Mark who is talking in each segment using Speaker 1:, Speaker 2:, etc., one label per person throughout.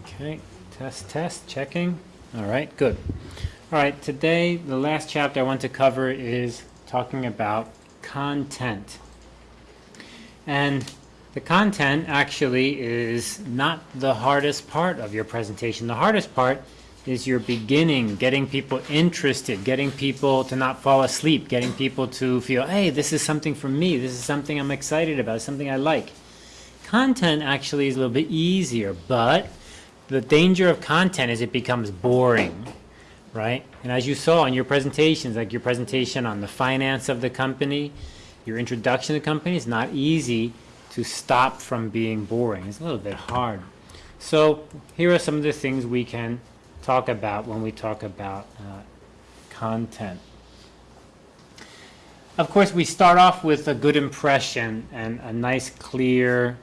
Speaker 1: Okay, test, test, checking. All right, good. All right, today the last chapter I want to cover is talking about content. And the content actually is not the hardest part of your presentation. The hardest part is your beginning, getting people interested, getting people to not fall asleep, getting people to feel, hey, this is something for me, this is something I'm excited about, something I like. Content actually is a little bit easier, but the danger of content is it becomes boring, right? And as you saw in your presentations, like your presentation on the finance of the company, your introduction to the company, it's not easy to stop from being boring. It's a little bit hard. So here are some of the things we can talk about when we talk about uh, content. Of course, we start off with a good impression and a nice, clear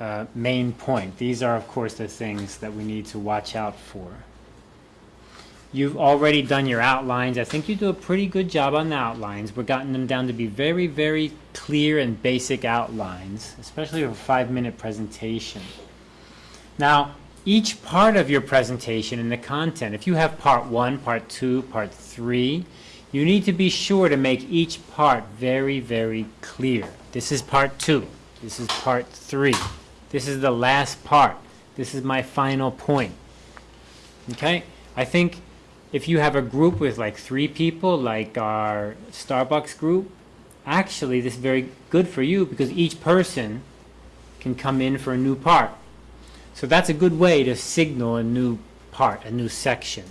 Speaker 1: uh, main point. These are, of course, the things that we need to watch out for. You've already done your outlines. I think you do a pretty good job on the outlines. We're gotten them down to be very, very clear and basic outlines, especially for a five-minute presentation. Now, each part of your presentation and the content, if you have part one, part two, part three, you need to be sure to make each part very, very clear. This is part two. This is part three. This is the last part. This is my final point. Okay? I think if you have a group with like three people, like our Starbucks group, actually this is very good for you because each person can come in for a new part. So that's a good way to signal a new part, a new section.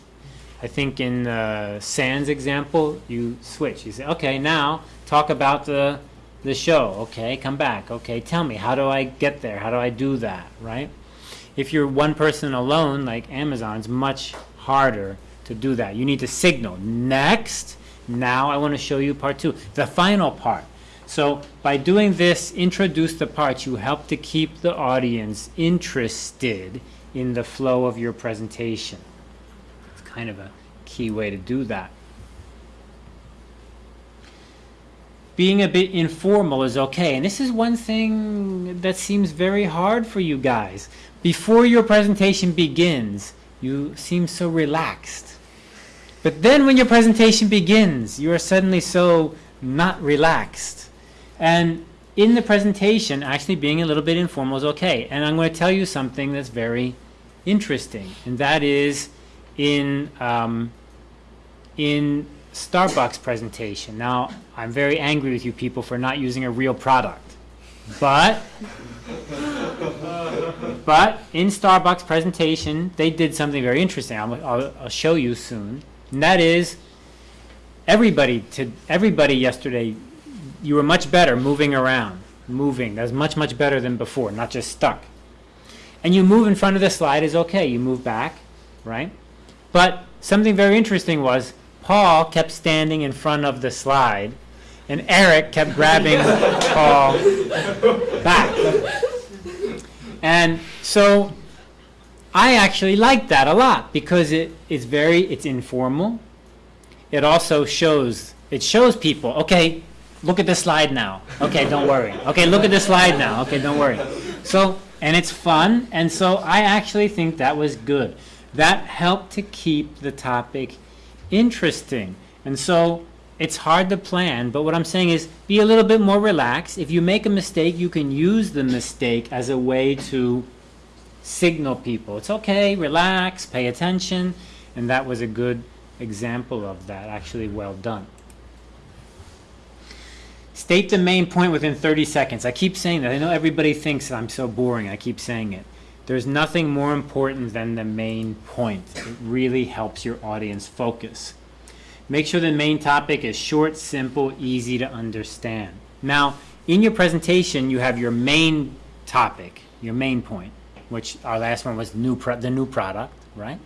Speaker 1: I think in uh, Sans example, you switch. You say, okay, now talk about the, the show. Okay, come back. Okay, tell me, how do I get there? How do I do that, right? If you're one person alone, like Amazon, it's much harder to do that. You need to signal, next, now I want to show you part two, the final part. So by doing this, introduce the parts, you help to keep the audience interested in the flow of your presentation. It's kind of a key way to do that. Being a bit informal is okay. And this is one thing that seems very hard for you guys. Before your presentation begins, you seem so relaxed. But then when your presentation begins, you are suddenly so not relaxed. And in the presentation, actually being a little bit informal is okay. And I'm going to tell you something that's very interesting, and that is in um, in Starbucks presentation. Now, I'm very angry with you people for not using a real product, but but in Starbucks presentation, they did something very interesting. I'll, I'll, I'll show you soon, and that is everybody to everybody yesterday you were much better moving around, moving. That's much, much better than before, not just stuck. And you move in front of the slide is okay. You move back, right? But something very interesting was Paul kept standing in front of the slide, and Eric kept grabbing Paul back. And so I actually like that a lot because it is very, it's informal. It also shows, it shows people, okay, look at the slide now. Okay, don't worry. Okay, look at the slide now. Okay, don't worry. So, and it's fun, and so I actually think that was good. That helped to keep the topic interesting. And so it's hard to plan, but what I'm saying is be a little bit more relaxed. If you make a mistake, you can use the mistake as a way to signal people. It's okay, relax, pay attention, and that was a good example of that, actually well done. State the main point within 30 seconds. I keep saying that. I know everybody thinks that I'm so boring. I keep saying it. There's nothing more important than the main point. It really helps your audience focus. Make sure the main topic is short, simple, easy to understand. Now, in your presentation, you have your main topic, your main point, which our last one was new the new product, right?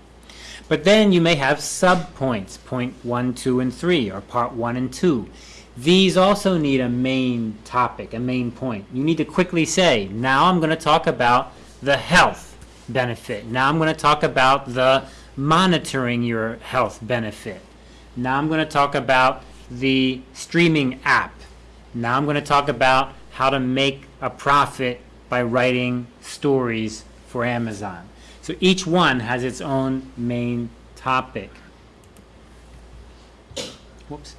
Speaker 1: But then you may have sub-points, point one, two, and three, or part one and two. These also need a main topic, a main point. You need to quickly say, now I'm going to talk about the health benefit. Now I'm going to talk about the monitoring your health benefit. Now I'm going to talk about the streaming app. Now I'm going to talk about how to make a profit by writing stories for Amazon. So each one has its own main topic. Whoops.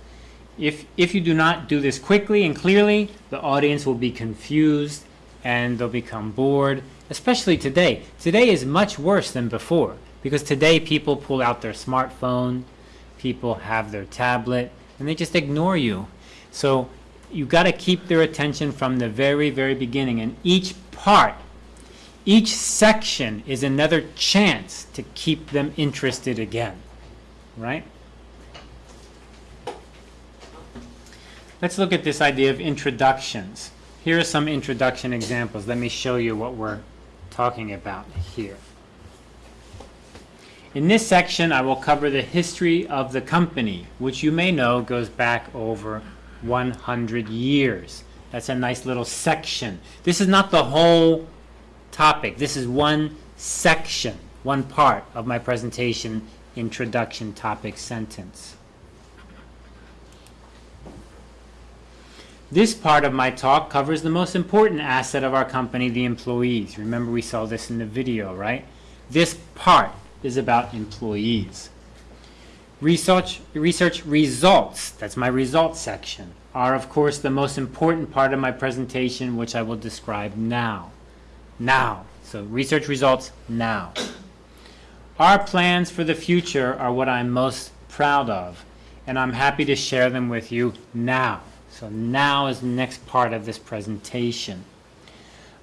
Speaker 1: If, if you do not do this quickly and clearly, the audience will be confused and they'll become bored, especially today. Today is much worse than before because today people pull out their smartphone, people have their tablet, and they just ignore you. So you got to keep their attention from the very, very beginning. And each part, each section is another chance to keep them interested again. Right? Let's look at this idea of introductions. Here are some introduction examples. Let me show you what we're talking about here. In this section, I will cover the history of the company, which you may know goes back over 100 years. That's a nice little section. This is not the whole topic. This is one section, one part of my presentation, introduction topic sentence. This part of my talk covers the most important asset of our company, the employees. Remember we saw this in the video, right? This part is about employees. Research, research results, that's my results section, are of course the most important part of my presentation which I will describe now. Now. So research results now. Our plans for the future are what I'm most proud of and I'm happy to share them with you now. So now is the next part of this presentation.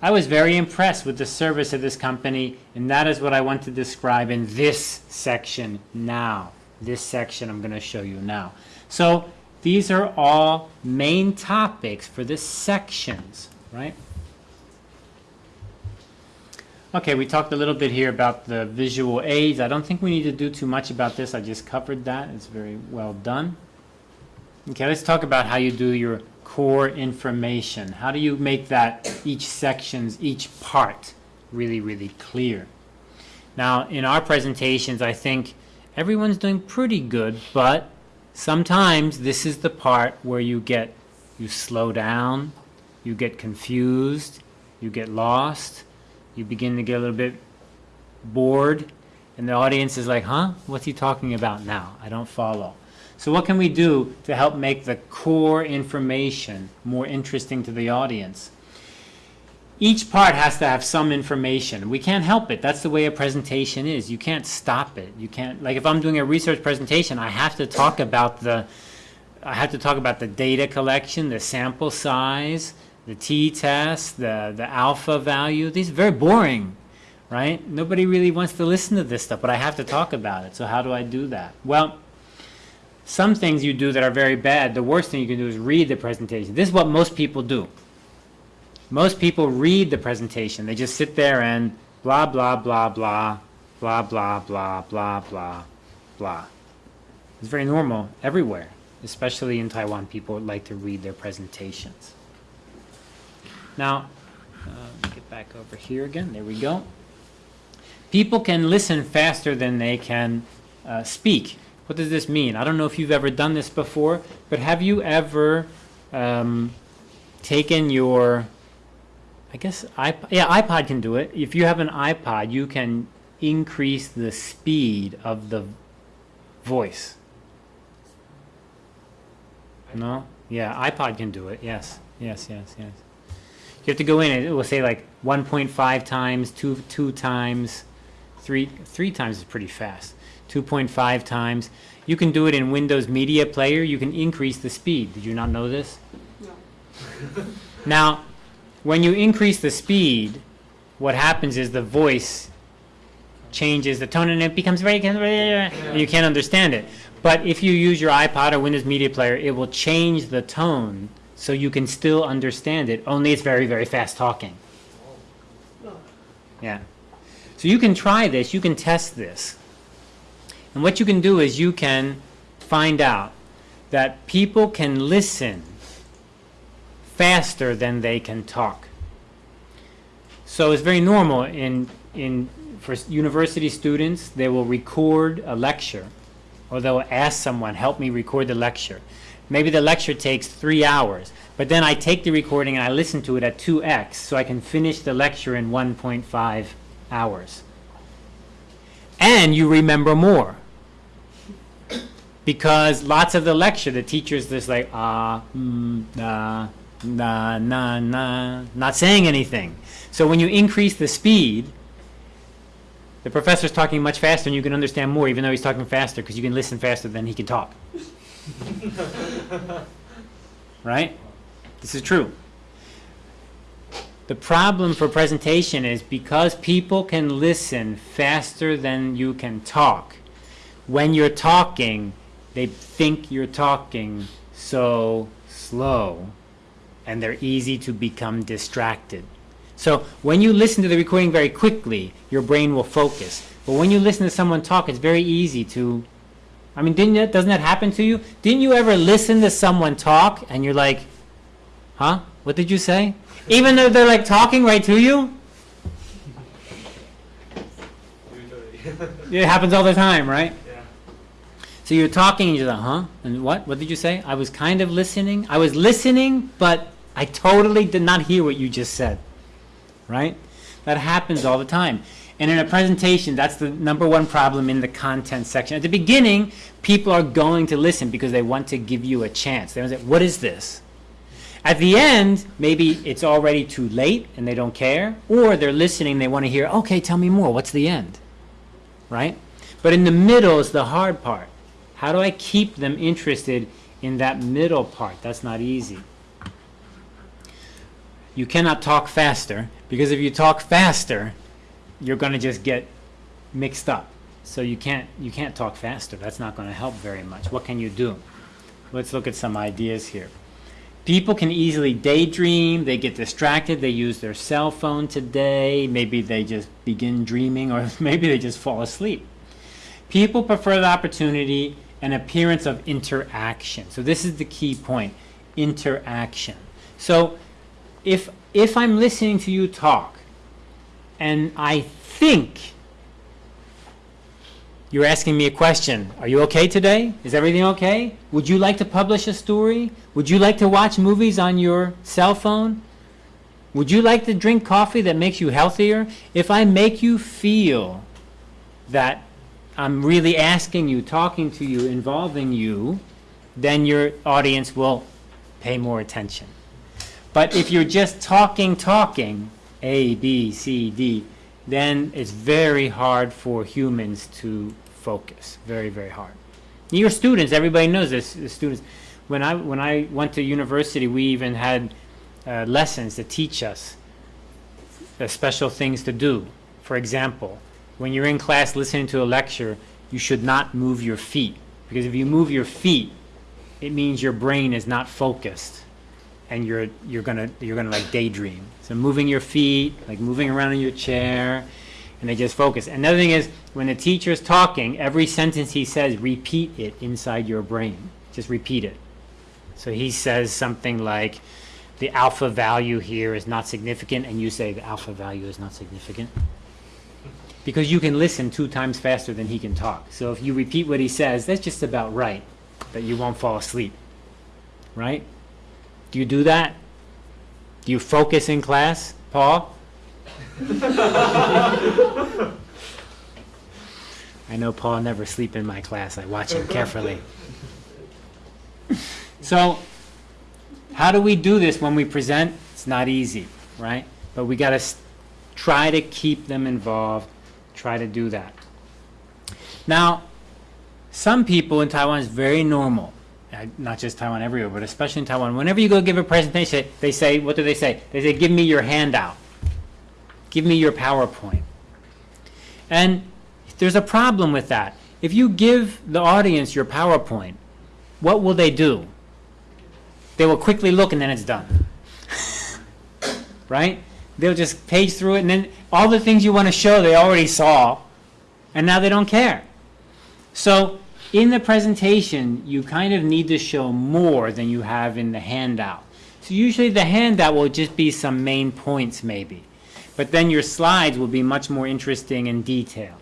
Speaker 1: I was very impressed with the service of this company, and that is what I want to describe in this section now. This section I'm going to show you now. So these are all main topics for the sections, right? Okay, we talked a little bit here about the visual aids. I don't think we need to do too much about this. I just covered that. It's very well done. Okay, let's talk about how you do your core information. How do you make that each sections, each part really, really clear? Now, in our presentations, I think everyone's doing pretty good, but sometimes this is the part where you get, you slow down, you get confused, you get lost, you begin to get a little bit bored, and the audience is like, huh, what's he talking about now? I don't follow. So what can we do to help make the core information more interesting to the audience? Each part has to have some information. We can't help it. That's the way a presentation is. You can't stop it. You can't, like if I'm doing a research presentation, I have to talk about the, I have to talk about the data collection, the sample size, the t-test, the, the alpha value. These are very boring, right? Nobody really wants to listen to this stuff, but I have to talk about it. So how do I do that? Well, some things you do that are very bad, the worst thing you can do is read the presentation. This is what most people do. Most people read the presentation. They just sit there and blah, blah, blah, blah, blah, blah, blah, blah, blah, blah. It's very normal everywhere, especially in Taiwan. People like to read their presentations. Now, uh, get back over here again. There we go. People can listen faster than they can uh, speak. What does this mean? I don't know if you've ever done this before, but have you ever um, taken your, I guess, iPod, yeah, iPod can do it. If you have an iPod, you can increase the speed of the voice. No? Yeah, iPod can do it. Yes, yes, yes, yes. You have to go in and it will say like 1.5 times, 2, 2 times, 3, 3 times is pretty fast. 2.5 times. You can do it in Windows Media Player. You can increase the speed. Did you not know this? No. now, when you increase the speed, what happens is the voice changes the tone and it becomes very, and you can't understand it. But if you use your iPod or Windows Media Player, it will change the tone so you can still understand it, only it's very, very fast talking. Oh. Yeah. So you can try this, you can test this. And what you can do is you can find out that people can listen faster than they can talk. So it's very normal in, in, for university students, they will record a lecture or they'll ask someone, help me record the lecture. Maybe the lecture takes three hours, but then I take the recording and I listen to it at 2x so I can finish the lecture in 1.5 hours. and you remember more. Because lots of the lecture, the teacher's just like, ah, mm, nah, nah, nah, nah, not saying anything. So when you increase the speed, the professor's talking much faster and you can understand more even though he's talking faster because you can listen faster than he can talk. right? This is true. The problem for presentation is because people can listen faster than you can talk. When you're talking, they think you're talking so slow and they're easy to become distracted. So when you listen to the recording very quickly, your brain will focus. But when you listen to someone talk, it's very easy to, I mean, didn't that, doesn't that happen to you? Didn't you ever listen to someone talk and you're like, huh? What did you say? Even though they're like talking right to you? It happens all the time, right? So you're talking and you're like, huh? And what? What did you say? I was kind of listening. I was listening, but I totally did not hear what you just said. Right? That happens all the time. And in a presentation, that's the number one problem in the content section. At the beginning, people are going to listen because they want to give you a chance. They want to say, what is this? At the end, maybe it's already too late and they don't care, or they're listening, they want to hear, okay, tell me more, what's the end? Right? But in the middle is the hard part. How do I keep them interested in that middle part? That's not easy. You cannot talk faster, because if you talk faster, you're going to just get mixed up. So you can't, you can't talk faster. That's not going to help very much. What can you do? Let's look at some ideas here. People can easily daydream, they get distracted, they use their cell phone today, maybe they just begin dreaming, or maybe they just fall asleep. People prefer the opportunity and appearance of interaction. So this is the key point, interaction. So if, if I'm listening to you talk, and I think you're asking me a question. Are you okay today? Is everything okay? Would you like to publish a story? Would you like to watch movies on your cell phone? Would you like to drink coffee that makes you healthier? If I make you feel that I'm really asking you, talking to you, involving you, then your audience will pay more attention. But if you're just talking, talking, A, B, C, D, then it's very hard for humans to focus. Very, very hard. Your students, everybody knows this. The students, when I when I went to university, we even had uh, lessons to teach us special things to do. For example, when you're in class listening to a lecture, you should not move your feet because if you move your feet, it means your brain is not focused and you're you're gonna you're gonna like daydream. So moving your feet, like moving around in your chair, and they just focus. Another thing is when the teacher is talking, every sentence he says, repeat it inside your brain. Just repeat it. So he says something like, the alpha value here is not significant, and you say the alpha value is not significant. Because you can listen two times faster than he can talk. So if you repeat what he says, that's just about right, that you won't fall asleep. Right? Do you do that? Do you focus in class, Paul? I know Paul never sleep in my class. I watch him carefully. so, how do we do this when we present? It's not easy, right? But we got to try to keep them involved, try to do that. Now, some people in Taiwan is very normal. Uh, not just Taiwan, everywhere, but especially in Taiwan. Whenever you go give a presentation, they say, what do they say? They say, give me your handout. Give me your PowerPoint. And there's a problem with that. If you give the audience your PowerPoint, what will they do? They will quickly look and then it's done. right? They'll just page through it and then all the things you want to show they already saw and now they don't care. So in the presentation, you kind of need to show more than you have in the handout. So usually the handout will just be some main points maybe. But then your slides will be much more interesting in detail.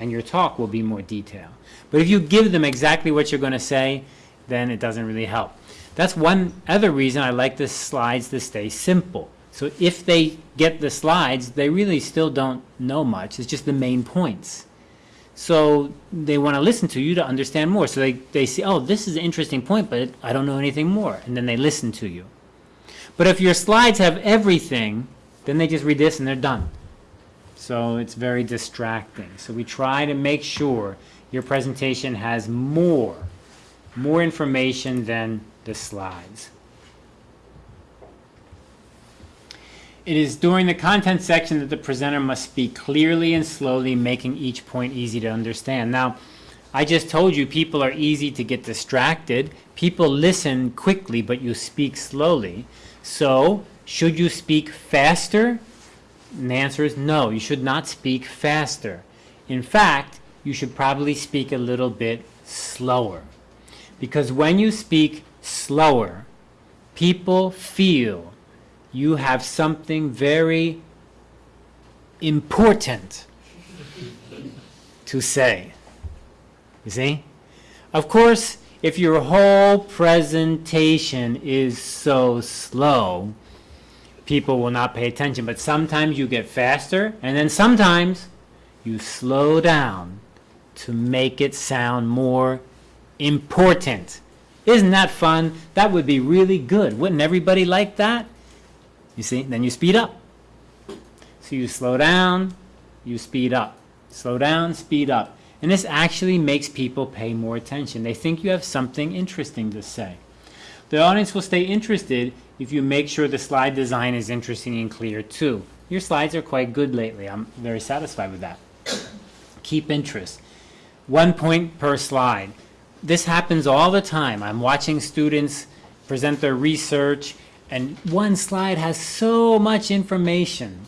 Speaker 1: And your talk will be more detailed. But if you give them exactly what you're going to say, then it doesn't really help. That's one other reason I like the slides to stay simple. So if they get the slides, they really still don't know much. It's just the main points. So they want to listen to you to understand more. So they, they see, oh, this is an interesting point, but I don't know anything more. And then they listen to you. But if your slides have everything, then they just read this and they're done. So it's very distracting. So we try to make sure your presentation has more, more information than the slides. It is during the content section that the presenter must speak clearly and slowly, making each point easy to understand. Now, I just told you people are easy to get distracted. People listen quickly, but you speak slowly. So, should you speak faster? And the answer is no, you should not speak faster. In fact, you should probably speak a little bit slower. Because when you speak slower, people feel you have something very important to say. You see? Of course, if your whole presentation is so slow, people will not pay attention. But sometimes you get faster, and then sometimes you slow down to make it sound more important. Isn't that fun? That would be really good. Wouldn't everybody like that? You see? Then you speed up. So you slow down, you speed up. Slow down, speed up. And this actually makes people pay more attention. They think you have something interesting to say. The audience will stay interested if you make sure the slide design is interesting and clear too. Your slides are quite good lately. I'm very satisfied with that. Keep interest. One point per slide. This happens all the time. I'm watching students present their research and one slide has so much information.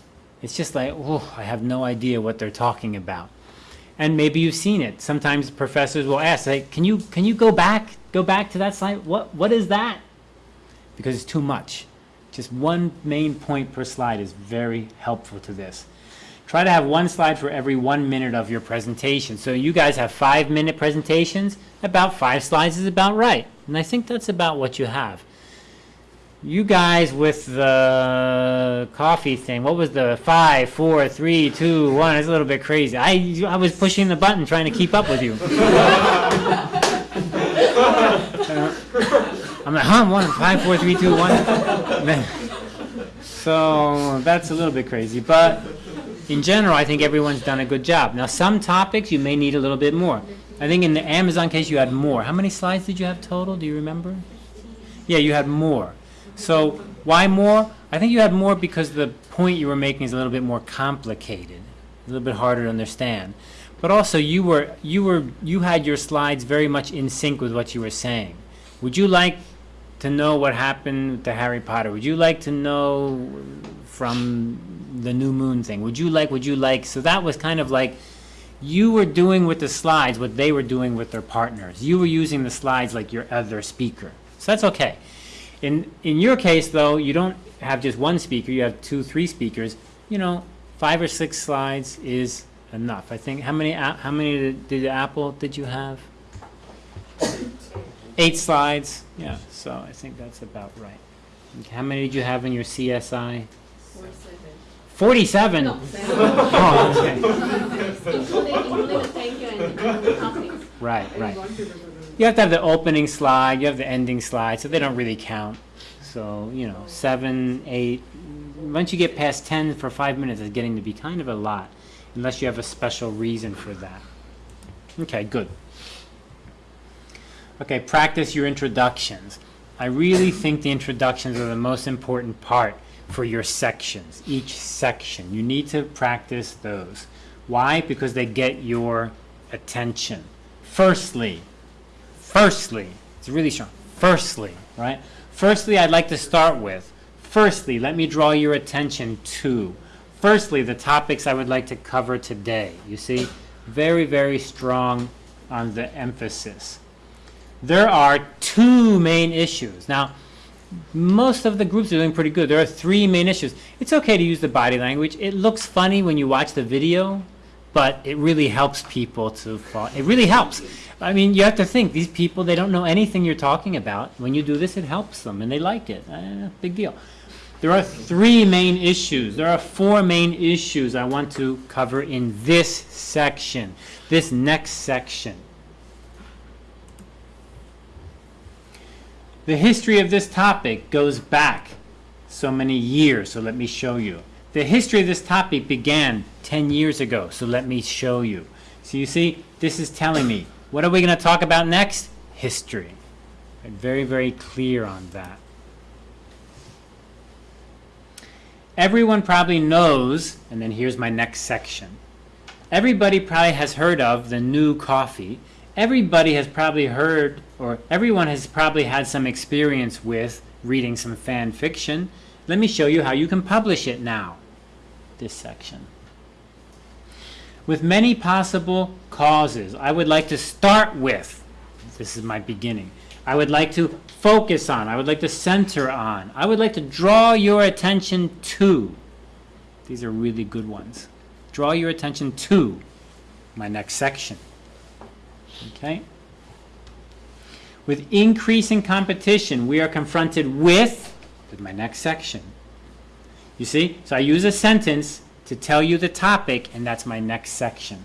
Speaker 1: It's just like, oh, I have no idea what they're talking about. And maybe you've seen it. Sometimes professors will ask, like, can you can you go back go back to that slide? What what is that? Because it's too much. Just one main point per slide is very helpful to this. Try to have one slide for every one minute of your presentation. So you guys have five minute presentations, about five slides is about right. And I think that's about what you have. You guys with the coffee thing, what was the five, four, three, two, one? It's a little bit crazy. I, I was pushing the button trying to keep up with you. I'm like, huh, one, five, four, three, two, one. so that's a little bit crazy. But in general, I think everyone's done a good job. Now, some topics you may need a little bit more. I think in the Amazon case you had more. How many slides did you have total? Do you remember? Yeah, you had more. So why more? I think you had more because the point you were making is a little bit more complicated, a little bit harder to understand. But also you were you were you had your slides very much in sync with what you were saying. Would you like to know what happened to Harry Potter? Would you like to know from the new moon thing? Would you like would you like so that was kind of like you were doing with the slides what they were doing with their partners. You were using the slides like your other speaker. So that's okay. In, in your case, though, you don't have just one speaker, you have two, three speakers. You know, five or six slides is enough. I think, how many, how many did, did Apple did you have? Eight slides, yeah, so I think that's about right. How many did you have in your CSI? Forty-seven?
Speaker 2: No,
Speaker 1: Oh, okay.
Speaker 2: including, including thank you and the companies.
Speaker 1: Right, right. You have to have the opening slide, you have the ending slide, so they don't really count. So, you know, seven, eight, once you get past ten for five minutes, it's getting to be kind of a lot, unless you have a special reason for that. Okay, good. Okay, practice your introductions. I really think the introductions are the most important part for your sections, each section. You need to practice those. Why? Because they get your attention. Firstly, firstly, it's really strong. Firstly, right? Firstly, I'd like to start with. Firstly, let me draw your attention to. Firstly, the topics I would like to cover today. You see, very, very strong on the emphasis. There are two main issues. Now, most of the groups are doing pretty good. There are three main issues. It's okay to use the body language. It looks funny when you watch the video, but it really helps people to fall. It really helps. I mean, you have to think, these people, they don't know anything you're talking about. When you do this, it helps them, and they like it. Eh, big deal. There are three main issues. There are four main issues I want to cover in this section, this next section. The history of this topic goes back so many years, so let me show you. The history of this topic began 10 years ago, so let me show you. So you see, this is telling me, what are we going to talk about next? History. I'm very, very clear on that. Everyone probably knows, and then here's my next section. Everybody probably has heard of the new coffee. Everybody has probably heard, or everyone has probably had some experience with reading some fan fiction. Let me show you how you can publish it now. This section. With many possible causes, I would like to start with, this is my beginning, I would like to focus on, I would like to center on, I would like to draw your attention to, these are really good ones, draw your attention to my next section. Okay? With increasing competition, we are confronted with, with my next section. You see? So I use a sentence to tell you the topic, and that's my next section.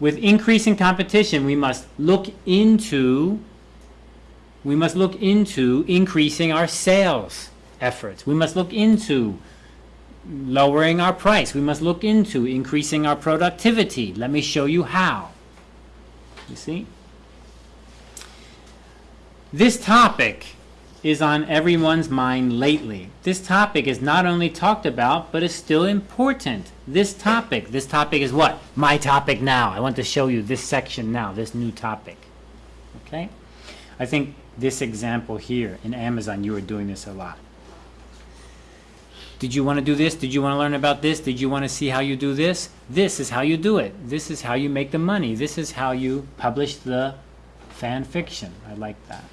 Speaker 1: With increasing competition, we must look into we must look into increasing our sales efforts. We must look into lowering our price. We must look into increasing our productivity. Let me show you how. You see? This topic is on everyone's mind lately. This topic is not only talked about, but is still important. This topic, this topic is what? My topic now. I want to show you this section now, this new topic. Okay? I think this example here in Amazon, you are doing this a lot. Did you want to do this? Did you want to learn about this? Did you want to see how you do this? This is how you do it. This is how you make the money. This is how you publish the fan fiction. I like that.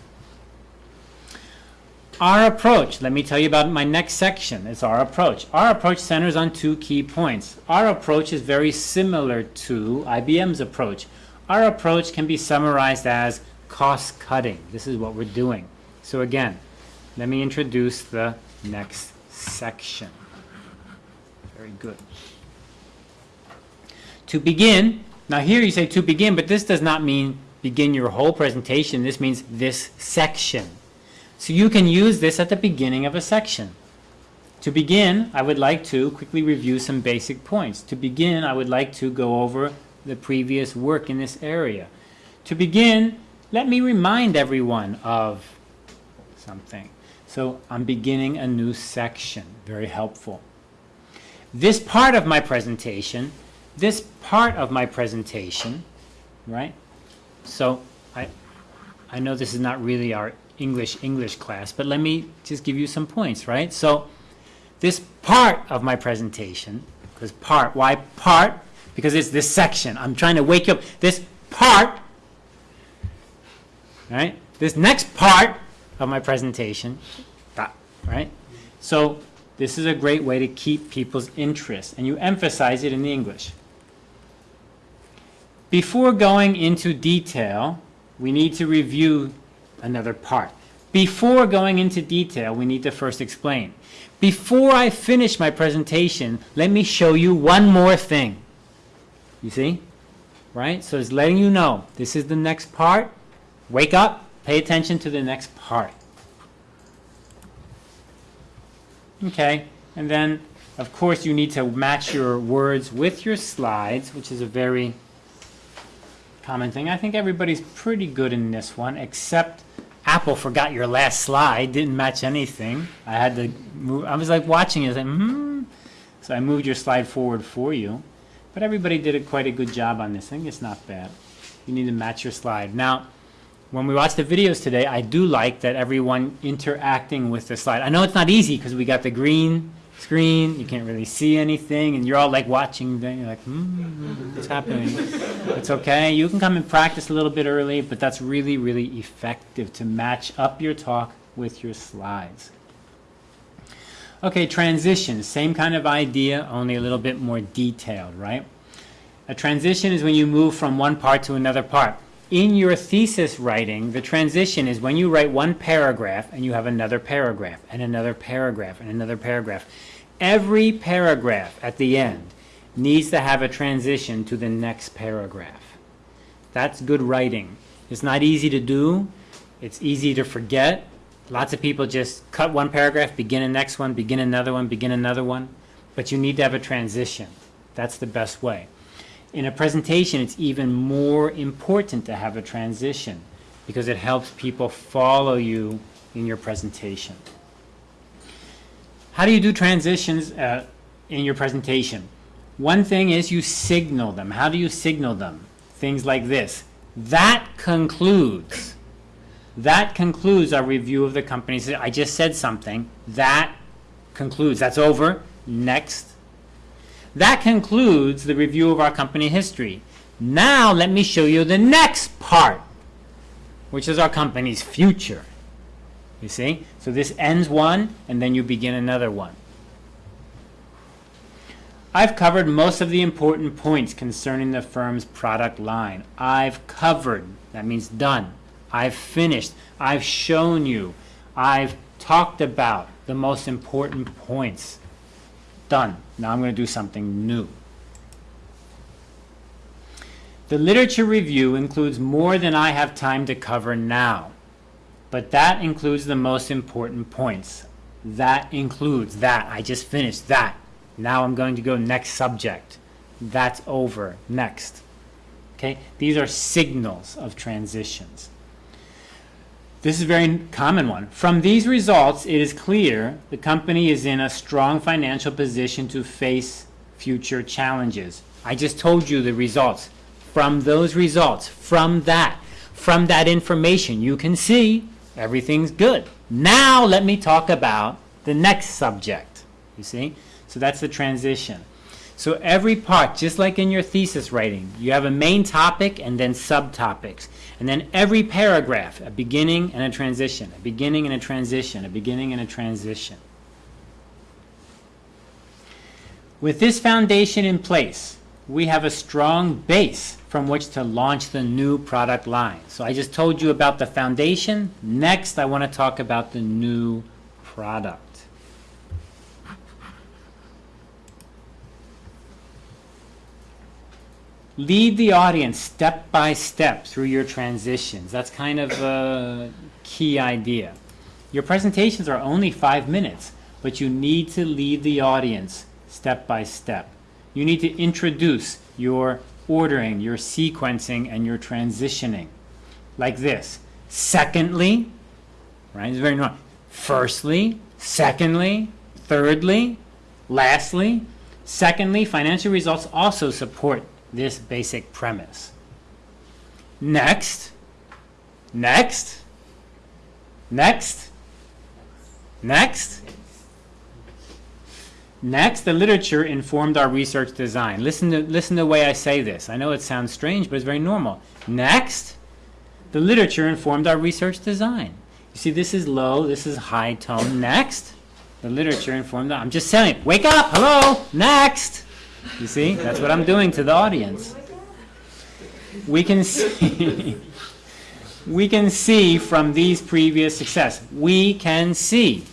Speaker 1: Our approach, let me tell you about my next section. It's our approach. Our approach centers on two key points. Our approach is very similar to IBM's approach. Our approach can be summarized as cost cutting. This is what we're doing. So again, let me introduce the next section. Very good. To begin, now here you say to begin, but this does not mean begin your whole presentation. This means this section. So you can use this at the beginning of a section. To begin, I would like to quickly review some basic points. To begin, I would like to go over the previous work in this area. To begin, let me remind everyone of something. So I'm beginning a new section, very helpful. This part of my presentation, this part of my presentation, right? So I, I know this is not really our English English class, but let me just give you some points, right? So this part of my presentation, because part, why part? Because it's this section. I'm trying to wake up. This part, right? This next part of my presentation, right? So this is a great way to keep people's interest, and you emphasize it in the English. Before going into detail, we need to review another part. Before going into detail, we need to first explain. Before I finish my presentation, let me show you one more thing. You see? Right? So it's letting you know, this is the next part. Wake up, pay attention to the next part. Okay, and then, of course, you need to match your words with your slides, which is a very common thing. I think everybody's pretty good in this one, except Apple forgot your last slide, didn't match anything. I had to move, I was like watching it, I hmm. So I moved your slide forward for you. But everybody did a, quite a good job on this. thing. it's not bad. You need to match your slide. Now, when we watch the videos today, I do like that everyone interacting with the slide. I know it's not easy because we got the green screen, you can't really see anything, and you're all like watching, then you're like, hmm, what's happening? it's okay. You can come and practice a little bit early, but that's really, really effective to match up your talk with your slides. Okay, transition, same kind of idea, only a little bit more detailed, right? A transition is when you move from one part to another part. in your thesis writing, the transition is when you write one paragraph and you have another paragraph and another paragraph and another paragraph. Every paragraph at the end needs to have a transition to the next paragraph. That's good writing. It's not easy to do. It's easy to forget. Lots of people just cut one paragraph, begin a next one, begin another one, begin another one. But you need to have a transition. That's the best way. In a presentation, it's even more important to have a transition because it helps people follow you in your presentation. How do you do transitions uh, in your presentation? One thing is you signal them. How do you signal them? Things like this. That concludes. That concludes our review of the company. I just said something. That concludes. That's over. Next. That concludes the review of our company history. Now let me show you the next part, which is our company's future. You see? So this ends one, and then you begin another one. I've covered most of the important points concerning the firm's product line. I've covered, that means done. I've finished. I've shown you. I've talked about the most important points. Done. Now I'm going to do something new. The literature review includes more than I have time to cover now, but that includes the most important points. That includes that. I just finished that. Now I'm going to go next subject. That's over. Next. Okay? These are signals of transitions. This is a very common one. From these results, it is clear the company is in a strong financial position to face future challenges. I just told you the results. From those results, from that, from that information, you can see everything's good. Now let me talk about the next subject. You see? So that's the transition. So every part, just like in your thesis writing, you have a main topic and then subtopics. And then every paragraph, a beginning and a transition, a beginning and a transition, a beginning and a transition. With this foundation in place, we have a strong base from which to launch the new product line. So I just told you about the foundation. Next, I want to talk about the new product. lead the audience step by step through your transitions. That's kind of a key idea. Your presentations are only five minutes, but you need to lead the audience step by step. You need to introduce your ordering, your sequencing, and your transitioning. Like this. Secondly, right, it's very normal. Firstly, secondly, thirdly, lastly. Secondly, financial results also support this basic premise. Next, next, next, next. Next, the literature informed our research design. Listen to, listen to the way I say this. I know it sounds strange, but it's very normal. Next, the literature informed our research design. You see, this is low, this is high tone. Next, the literature informed, I'm just saying, wake up, hello, next. You see? That's what I'm doing to the audience. We can see we can see from these previous success. We can see.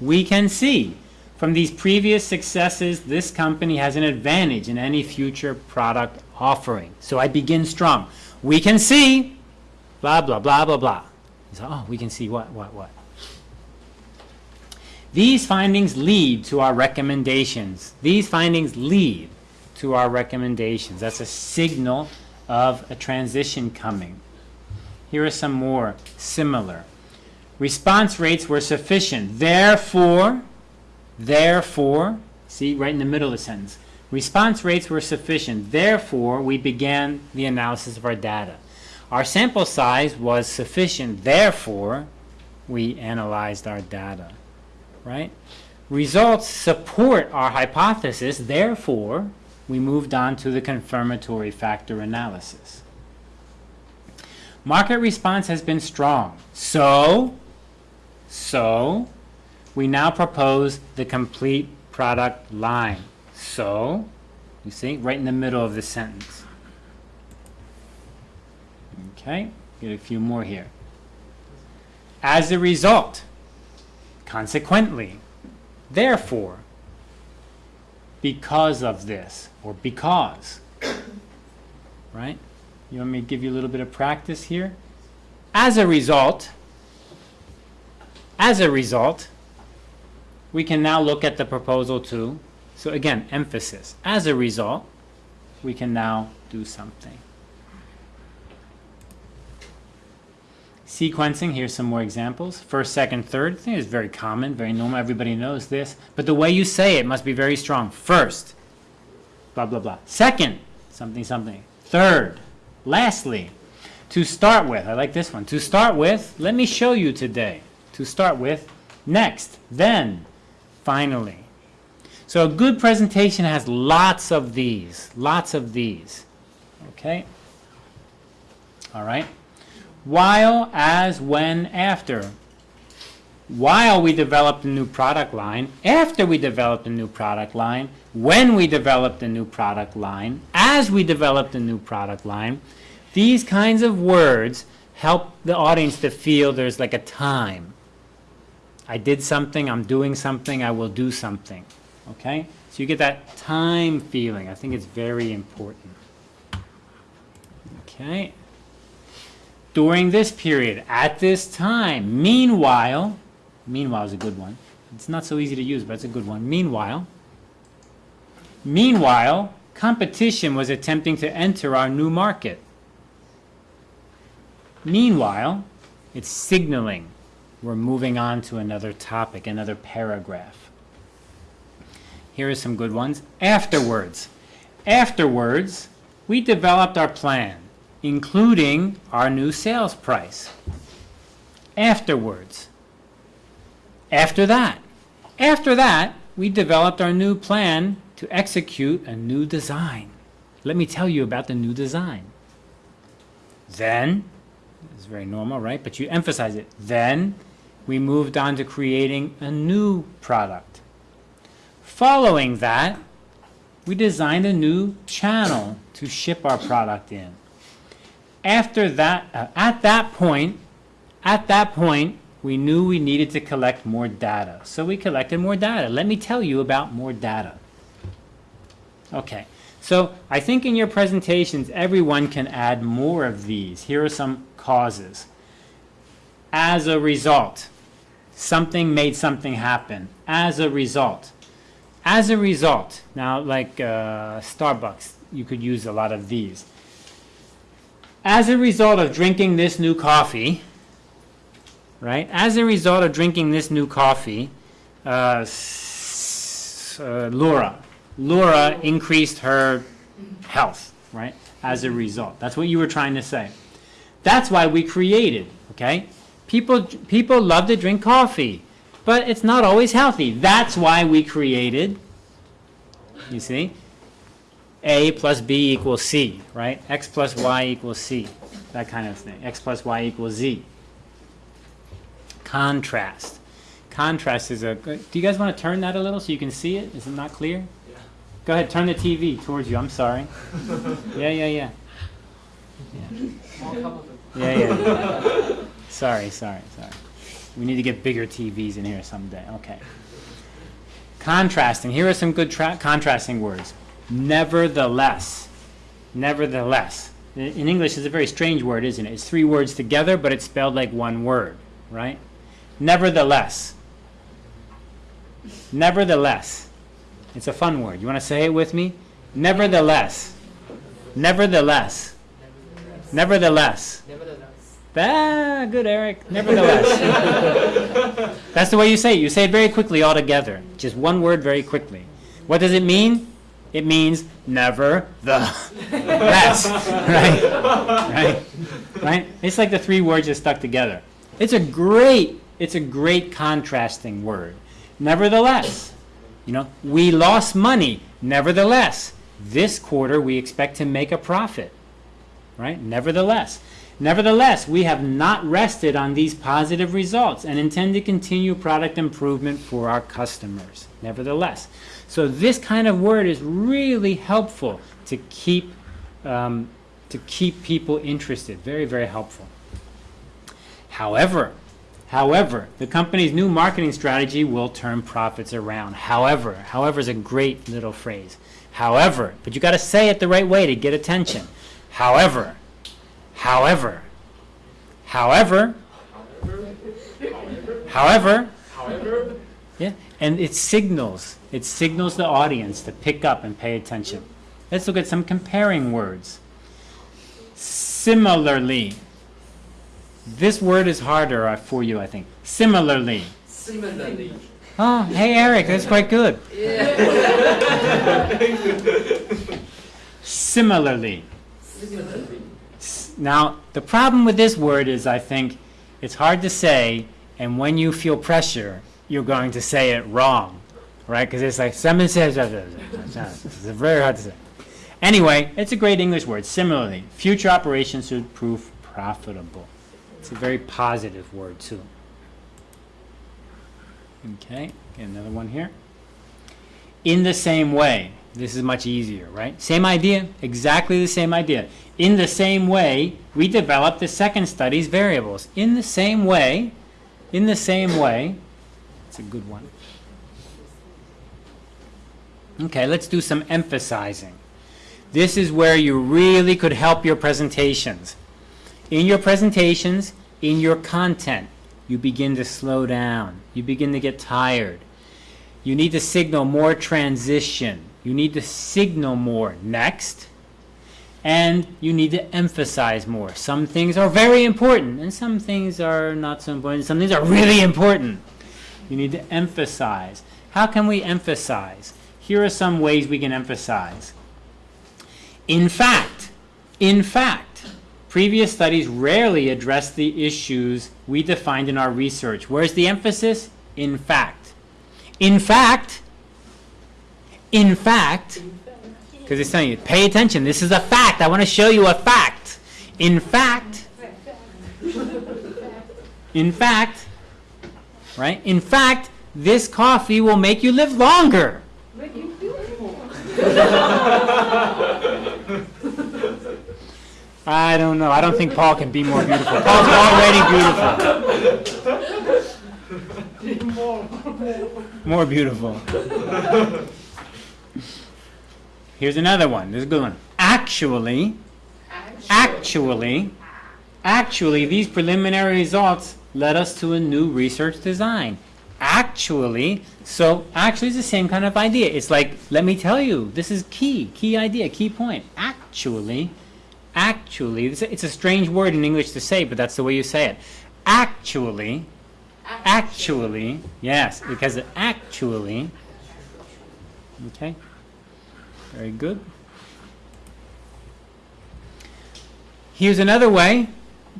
Speaker 1: We can see from these previous successes this company has an advantage in any future product offering. So I begin strong. We can see blah blah blah blah blah. So, oh, we can see what what what. These findings lead to our recommendations. These findings lead to our recommendations. That's a signal of a transition coming. Here are some more similar. Response rates were sufficient. Therefore, therefore, see right in the middle of the sentence. Response rates were sufficient. Therefore, we began the analysis of our data. Our sample size was sufficient. Therefore, we analyzed our data. Right? Results support our hypothesis. Therefore, we moved on to the confirmatory factor analysis. Market response has been strong. So, so, we now propose the complete product line. So, you see, right in the middle of the sentence. Okay, get a few more here. As a result, consequently, therefore, because of this, or because. Right? You want me to give you a little bit of practice here? As a result, as a result, we can now look at the proposal too. So again, emphasis. As a result, we can now do something. Sequencing, here's some more examples. First, second, third. I think it's very common, very normal. Everybody knows this. But the way you say it must be very strong. First, blah, blah, blah. Second, something, something. Third, lastly, to start with. I like this one. To start with, let me show you today. To start with, next, then, finally. So a good presentation has lots of these, lots of these. Okay? All right? While, as, when, after. While we developed a new product line, after we developed a new product line, when we developed a new product line, as we developed a new product line, these kinds of words help the audience to feel there's like a time. I did something, I'm doing something, I will do something. Okay? So you get that time feeling. I think it's very important. Okay? During this period, at this time, meanwhile, meanwhile is a good one. It's not so easy to use, but it's a good one. Meanwhile, meanwhile, competition was attempting to enter our new market. Meanwhile, it's signaling we're moving on to another topic, another paragraph. Here are some good ones. Afterwards. Afterwards, we developed our plan, including our new sales price. Afterwards. After that. After that, we developed our new plan to execute a new design. Let me tell you about the new design. Then, it's very normal, right? But you emphasize it. Then, we moved on to creating a new product. Following that, we designed a new channel to ship our product in. After that, uh, at that point, at that point, we knew we needed to collect more data. So we collected more data. Let me tell you about more data. Okay, so I think in your presentations, everyone can add more of these. Here are some causes. As a result, something made something happen. As a result. As a result, now like uh, Starbucks, you could use a lot of these. As a result of drinking this new coffee, right? As a result of drinking this new coffee, uh, uh, Laura, Laura increased her health, right? As a result. That's what you were trying to say. That's why we created, okay? People, people love to drink coffee, but it's not always healthy. That's why we created, you see, A plus B equals C, right? X plus Y equals C, that kind of thing. X plus Y equals Z. Contrast. Contrast is a do you guys want to turn that a little so you can see it? Is it not clear?
Speaker 3: Yeah.
Speaker 1: Go ahead, turn the TV towards you, I'm sorry. Yeah, yeah, yeah.
Speaker 3: Small cup of it.
Speaker 1: Yeah, yeah. sorry, sorry, sorry. We need to get bigger TVs in here someday. Okay. Contrasting. Here are some good tra- contrasting words. Nevertheless. Nevertheless. In in English, it's a very strange word, isn't it? It's three words together, but it's spelled like one word, right? Nevertheless. Nevertheless. It's a fun word. You want to say it with me? Nevertheless. Nevertheless. Nevertheless.
Speaker 3: Nevertheless.
Speaker 1: Ah, good, Eric. Nevertheless. That's the way you say it. You say it very quickly all together. Just one word very quickly. What does it mean? It means never the less. Right? Right? Right? It's like the three words just stuck together. It's a great, it's a great contrasting word. Nevertheless. You know, we lost money. Nevertheless, this quarter we expect to make a profit. Right? Nevertheless. Nevertheless, we have not rested on these positive results and intend to continue product improvement for our customers. Nevertheless. So this kind of word is really helpful to keep um, to keep people interested. Very, very helpful. However, however, the company's new marketing strategy will turn profits around. However, however is a great little phrase. However, but you got to say it the right way to get attention. However, however, however, however,
Speaker 3: However,
Speaker 1: yeah, and it signals, it signals the audience to pick up and pay attention. Let's look at some comparing words. Similarly. This word is harder uh, for you, I think. Similarly.
Speaker 3: similarly.
Speaker 1: Oh, hey Eric, that's quite good. Similarly.
Speaker 3: Similarly.
Speaker 1: Now, the problem with this word is I think it's hard to say, and when you feel pressure, you're going to say it wrong, right? Because it's like, someone says, it's very hard to say. Anyway, it's a great English word. Similarly, future operations should prove profitable. It's a very positive word, too. Okay, get another one here. In the same way, this is much easier, right? Same idea, exactly the same idea. In the same way, we develop the second study's variables. In the same way, in the same way, it's a good one. Okay, let's do some emphasizing. This is where you really could help your presentations. In your presentations, in your content, you begin to slow down. You begin to get tired. You need to signal more transition. You need to signal more next. And you need to emphasize more. Some things are very important, and some things are not so important. Some things are really important. You need to emphasize. How can we emphasize? Here are some ways we can emphasize. In fact, in fact, previous studies rarely address the issues we defined in our research. Where's the emphasis? In fact. In fact, in fact, because it's telling you, pay attention, this is a fact, I want to show you a fact. In fact, in fact, right? In fact, this coffee will make you live longer. Make you I don't know. I don't think Paul can be more beautiful. Paul's already beautiful. More beautiful. Here's another one. This is a good one. Actually, actually, actually, these preliminary results led us to a new research design. Actually, so actually, it's the same kind of idea. It's like, let me tell you, this is key, key idea, key point. Actually, actually, it's a, it's a strange word in English to say, but that's the way you say it. Actually, actually, yes, because actually, okay, very good. Here's another way.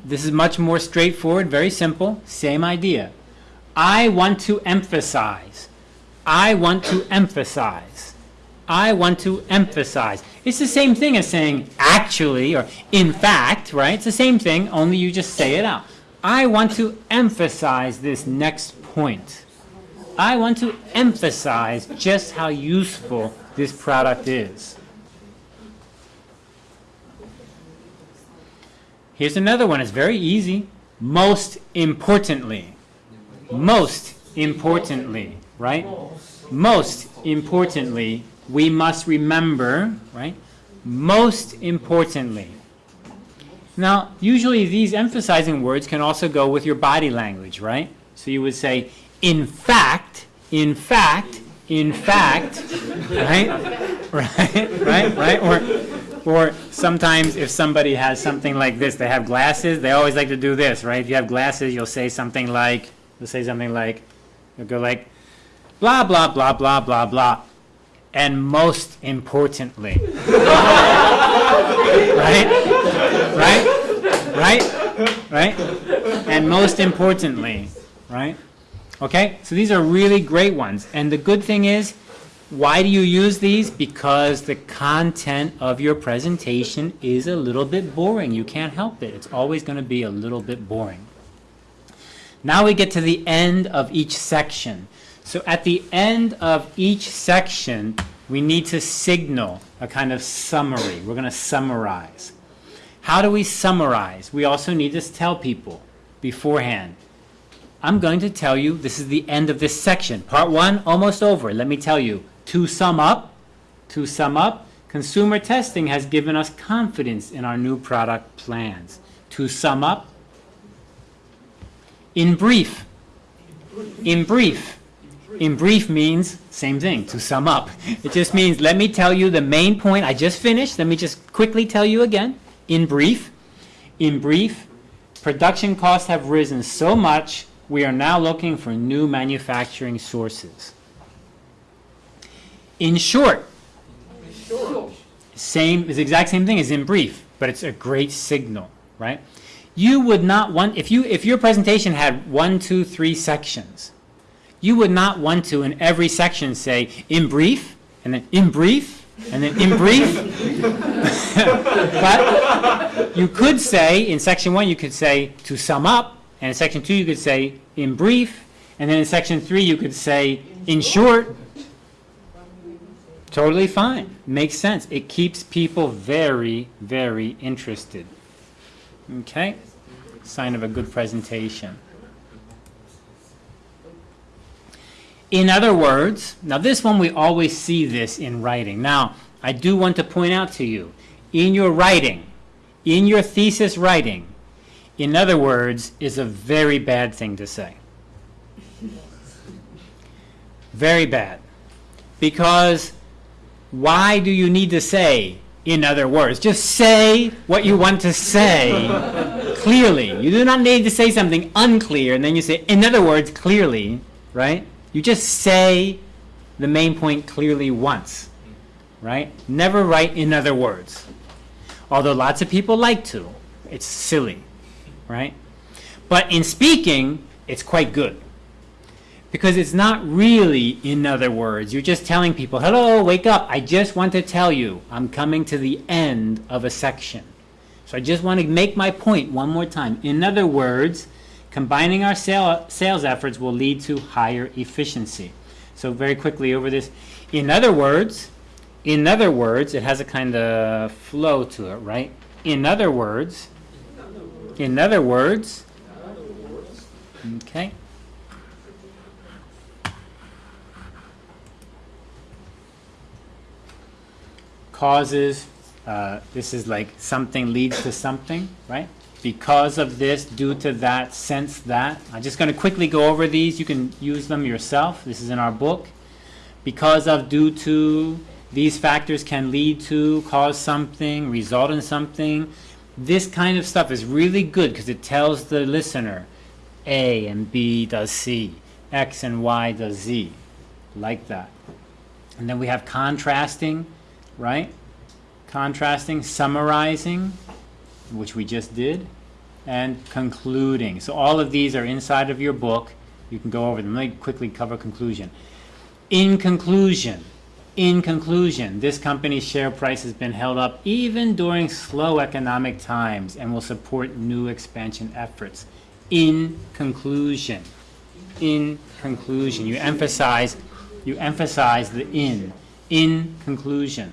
Speaker 1: This is much more straightforward, very simple, same idea. I want to emphasize. I want to emphasize. I want to emphasize. It's the same thing as saying actually or in fact, right? It's the same thing, only you just say it out. I want to emphasize this next point. I want to emphasize just how useful this product is. Here's another one. It's very easy. Most importantly. Most importantly, right? Most importantly, we must remember, right? Most importantly. Now, usually these emphasizing words can also go with your body language, right? So you would say, in fact, in fact, in fact, right? Right, right, right? Or, or sometimes if somebody has something like this, they have glasses, they always like to do this, right? If you have glasses, you'll say something like, you'll say something like, you'll go like, blah, blah, blah, blah, blah, blah. And most importantly, right? Right? Right? Right? And most importantly, right? Okay? So these are really great ones. And the good thing is, why do you use these? Because the content of your presentation is a little bit boring. You can't help it. It's always going to be a little bit boring. Now we get to the end of each section. So at the end of each section, we need to signal a kind of summary. We're going to summarize. How do we summarize? We also need to tell people beforehand. I'm going to tell you, this is the end of this section. Part one, almost over. Let me tell you, to sum up, to sum up, consumer testing has given us confidence in our new product plans. To sum up, in brief, in brief, in brief means same thing, to sum up. It just means, let me tell you the main point I just finished. Let me just quickly tell you again. In brief, in brief, production costs have risen so much, we are now looking for new manufacturing sources. In short, same, is the exact same thing as in brief, but it's a great signal, right? You would not want, if you, if your presentation had one, two, three sections, you would not want to in every section say, in brief, and then in brief, and then in brief. But you could say, in section one, you could say, to sum up, and in section two, you could say, in brief, and then in section three, you could say, in short, Totally fine. Makes sense. It keeps people very, very interested. Okay? Sign of a good presentation. In other words, now this one we always see this in writing. Now, I do want to point out to you, in your writing, in your thesis writing, in other words, is a very bad thing to say. Very bad. Because why do you need to say, in other words? Just say what you want to say clearly. You do not need to say something unclear and then you say, in other words, clearly, right? You just say the main point clearly once, right? Never write in other words. Although lots of people like to. It's silly, right? But in speaking, it's quite good. Because it's not really, in other words, you're just telling people, hello, wake up, I just want to tell you, I'm coming to the end of a section. So I just want to make my point one more time. In other words, combining our sale, sales efforts will lead to higher efficiency. So very quickly over this. In other words, in other words, it has a kind of flow to it, right? In other words, in other words, okay. causes, uh, this is like something leads to something, right? Because of this, due to that, since that. I'm just going to quickly go over these. You can use them yourself. This is in our book. Because of, due to, these factors can lead to, cause something, result in something. This kind of stuff is really good because it tells the listener A and B does C, X and Y does Z, like that. And then we have contrasting, right? Contrasting, summarizing, which we just did, and concluding. So all of these are inside of your book. You can go over them. Let me quickly cover conclusion. In conclusion, in conclusion, this company's share price has been held up even during slow economic times and will support new expansion efforts. In conclusion, in conclusion, you emphasize, you emphasize the in, in conclusion.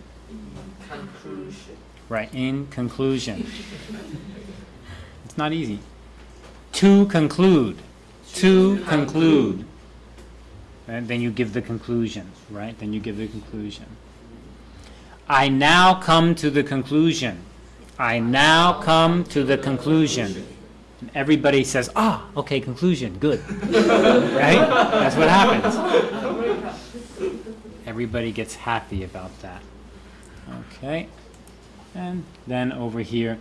Speaker 3: Conclusion.
Speaker 1: Right, in conclusion. It's not easy. To conclude, to conclude. And then you give the conclusion, right? Then you give the conclusion. I now come to the conclusion. I now come to the conclusion. And everybody says, ah, okay, conclusion, good. right? That's what happens. Everybody gets happy about that. Okay. And then over here,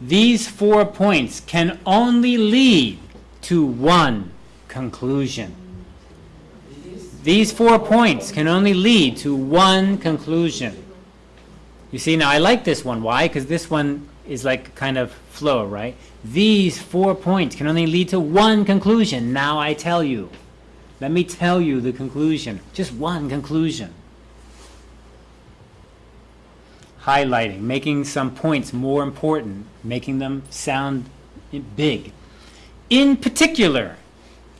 Speaker 1: these four points can only lead to one conclusion. These four points can only lead to one conclusion. You see, now I like this one. Why? Because this one is like kind of flow, right? These four points can only lead to one conclusion. Now I tell you. Let me tell you the conclusion. Just one conclusion. highlighting, making some points more important, making them sound big. In particular,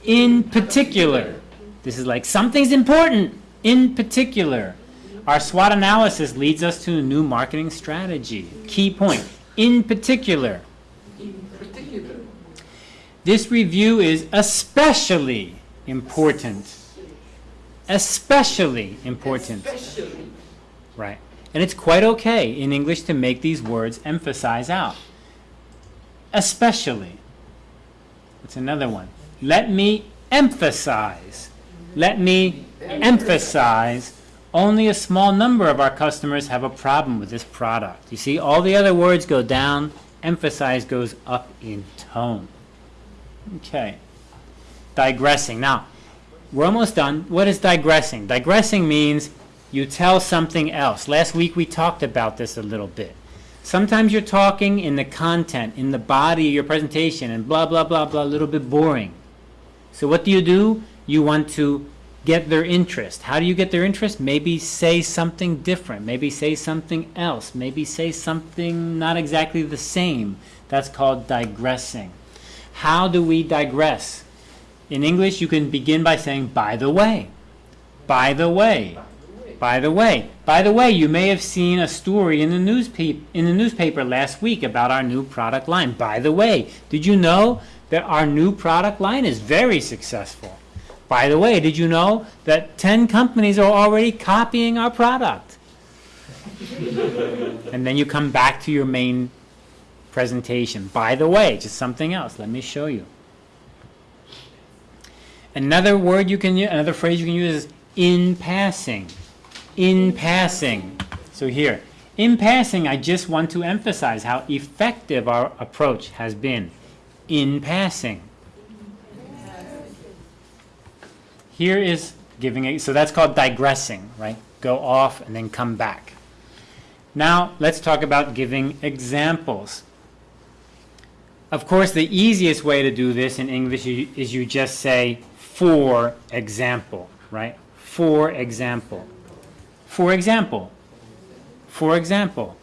Speaker 1: in particular, this is like something's important. In particular, our SWOT analysis leads us to a new marketing strategy. Key point. In particular,
Speaker 3: In particular.
Speaker 1: this review is especially important. Especially important.
Speaker 3: Especially.
Speaker 1: Right. And it's quite okay in English to make these words emphasize out. Especially. It's another one. Let me emphasize. Let me emphasize. Only a small number of our customers have a problem with this product. You see, all the other words go down, emphasize goes up in tone. Okay. Digressing. Now, we're almost done. What is digressing? Digressing means you tell something else. Last week we talked about this a little bit. Sometimes you're talking in the content, in the body of your presentation, and blah, blah, blah, blah, a little bit boring. So what do you do? You want to get their interest. How do you get their interest? Maybe say something different. Maybe say something else. Maybe say something not exactly the same. That's called digressing. How do we digress? In English, you can begin by saying, by the way. By the way. By the way. By the way, you may have seen a story in the newspaper in the newspaper last week about our new product line. By the way, did you know that our new product line is very successful? By the way, did you know that 10 companies are already copying our product? and then you come back to your main presentation. By the way, just something else. Let me show you. Another word you can use, another phrase you can use is in passing. In passing. So here, in passing, I just want to emphasize how effective our approach has been. In passing. Here is giving a, so that's called digressing, right? Go off and then come back. Now, let's talk about giving examples. Of course, the easiest way to do this in English is you just say, for example, right? For example. For example. For example.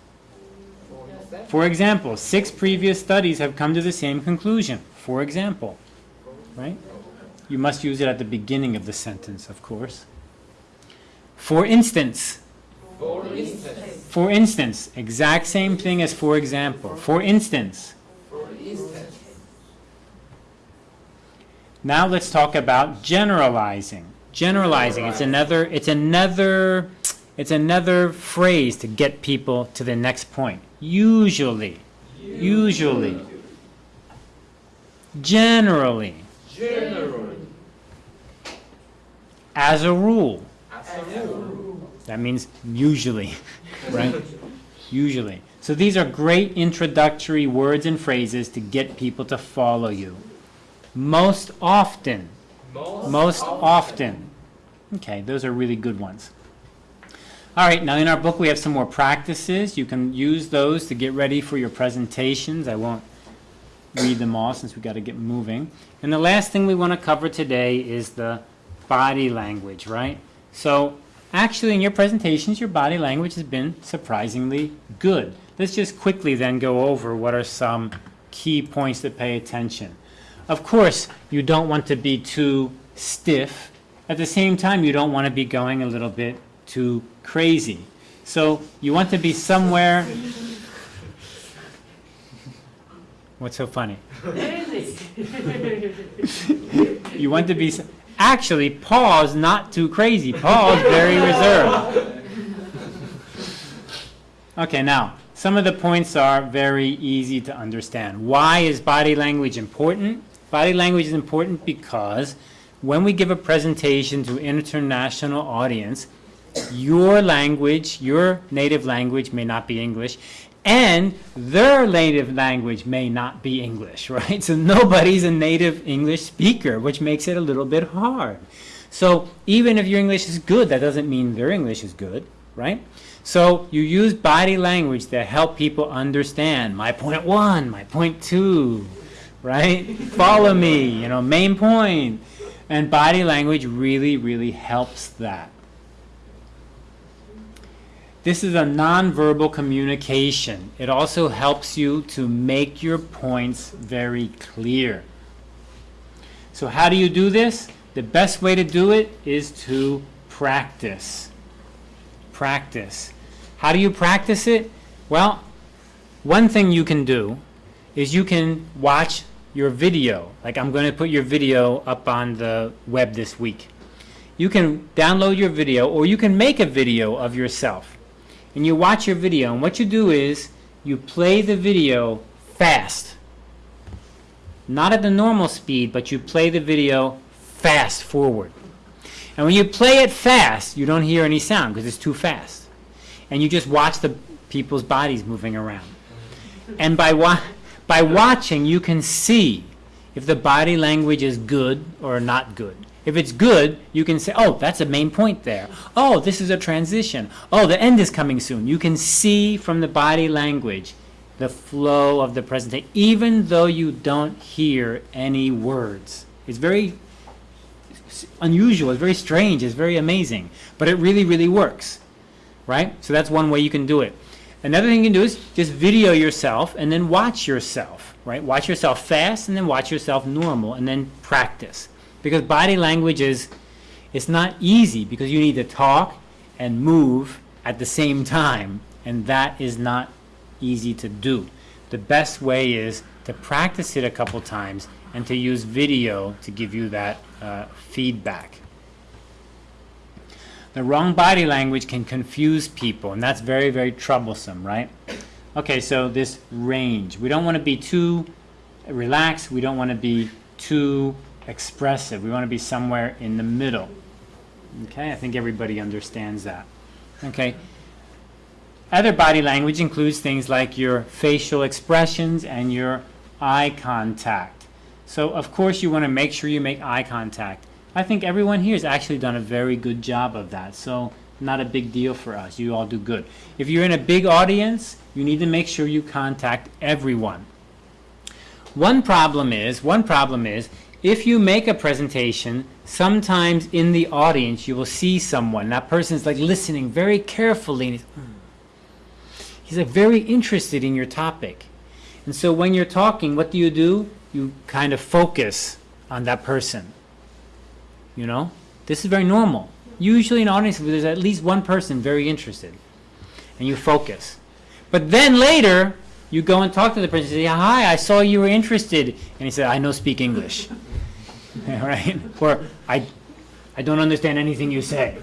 Speaker 3: For example.
Speaker 1: Six previous studies have come to the same conclusion. For example, right? You must use it at the beginning of the sentence, of course. For instance,
Speaker 3: For instance.
Speaker 1: for instance, exact same thing as for example. For instance,
Speaker 3: For instance.
Speaker 1: now let's talk about generalizing. Generalizing, it's another it's another it's another phrase to get people to the next point. Usually, usually, generally,
Speaker 3: Generally.
Speaker 1: As a rule.
Speaker 3: As a rule.
Speaker 1: That means usually, right? Usually. So these are great introductory words and phrases to get people to follow you. Most often. Most often. Okay, those are really good ones. All right, now in our book we have some more practices. You can use those to get ready for your presentations. I won't read them all since we've got to get moving. And the last thing we want to cover today is the body language, right? So actually in your presentations, your body language has been surprisingly good. Let's just quickly then go over what are some key points to pay attention. Of course, you don't want to be too stiff. At the same time, you don't want to be going a little bit too crazy. So you want to be somewhere. What's so funny? You want to be, actually, Paul's not too crazy. Paul's very reserved. Okay, now, some of the points are very easy to understand. Why is body language important? Body language is important because when we give a presentation to international audience, your language, your native language may not be English, and their native language may not be English, right? So nobody's a native English speaker, which makes it a little bit hard. So even if your English is good, that doesn't mean their English is good, right? So you use body language to help people understand my point one, my point two, right? Follow me, you know, main point. And body language really, really helps that. This is a nonverbal communication. It also helps you to make your points very clear. So how do you do this? The best way to do it is to practice. Practice. How do you practice it? Well, one thing you can do is you can watch your video. Like I'm going to put your video up on the web this week. You can download your video or you can make a video of yourself. And you watch your video and what you do is you play the video fast. Not at the normal speed, but you play the video fast forward. And when you play it fast, you don't hear any sound because it's too fast. And you just watch the people's bodies moving around. And by, wa- by watching, you can see if the body language is good or not good. If it's good, you can say, oh, that's a main point there. Oh, this is a transition. Oh, the end is coming soon. You can see from the body language the flow of the presentation, even though you don't hear any words. It's very unusual, it's very strange, it's very amazing, but it really, really works, right? So that's one way you can do it. Another thing you can do is just video yourself and then watch yourself, right? Watch yourself fast and then watch yourself normal and then practice. Because body language is, it's not easy because you need to talk and move at the same time, and that is not easy to do. The best way is to practice it a couple times and to use video to give you that uh, feedback. The wrong body language can confuse people, and that's very, very troublesome, right? Okay, so this range. We don't want to be too relaxed. We don't want to be too expressive. We want to be somewhere in the middle. Okay, I think everybody understands that. Okay. Other body language includes things like your facial expressions and your eye contact. So, of course, you want to make sure you make eye contact. I think everyone here has actually done a very good job of that. So, not a big deal for us. You all do good. If you're in a big audience, you need to make sure you contact everyone. One problem is, one problem is, if you make a presentation, sometimes in the audience you will see someone. That person is like listening very carefully. And he's, "Hmm." he's like very interested in your topic. And so when you're talking, what do you do? You kind of focus on that person. You know? This is very normal. Usually in an audience, there's at least one person very interested. And you focus. But then later, you go and talk to the person and say, Hi, I saw you were interested. And he said, I know speak English. right? Or, I, I don't understand anything you say.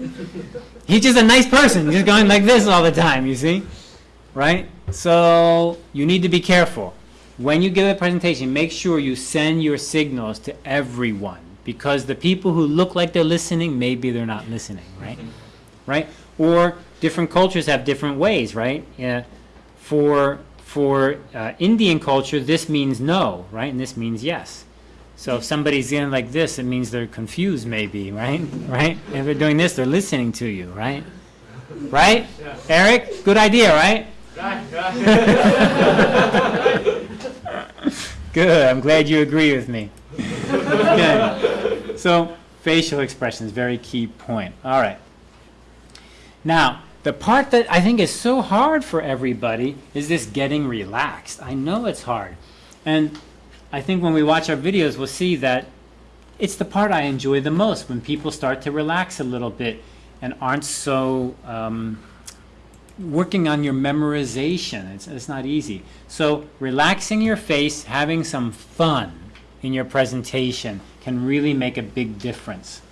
Speaker 1: He's just a nice person. Just going like this all the time, you see? Right? So, you need to be careful. When you give a presentation, make sure you send your signals to everyone. Because the people who look like they're listening, maybe they're not listening, right? Right? Or different cultures have different ways, right? Yeah. For for uh, Indian culture, this means no, right? And this means yes. So if somebody's in like this, it means they're confused, maybe, right? Right? If they're doing this, they're listening to you, right? Right? Eric, good idea, right. Good. I'm glad you agree with me. Good. So facial expressions, very key point. All right. Now, the part that I think is so hard for everybody is this getting relaxed. I know it's hard. And I think when we watch our videos, we'll see that it's the part I enjoy the most when people start to relax a little bit and aren't so um, working on your memorization. It's, it's not easy. So relaxing your face, having some fun in your presentation can really make a big difference.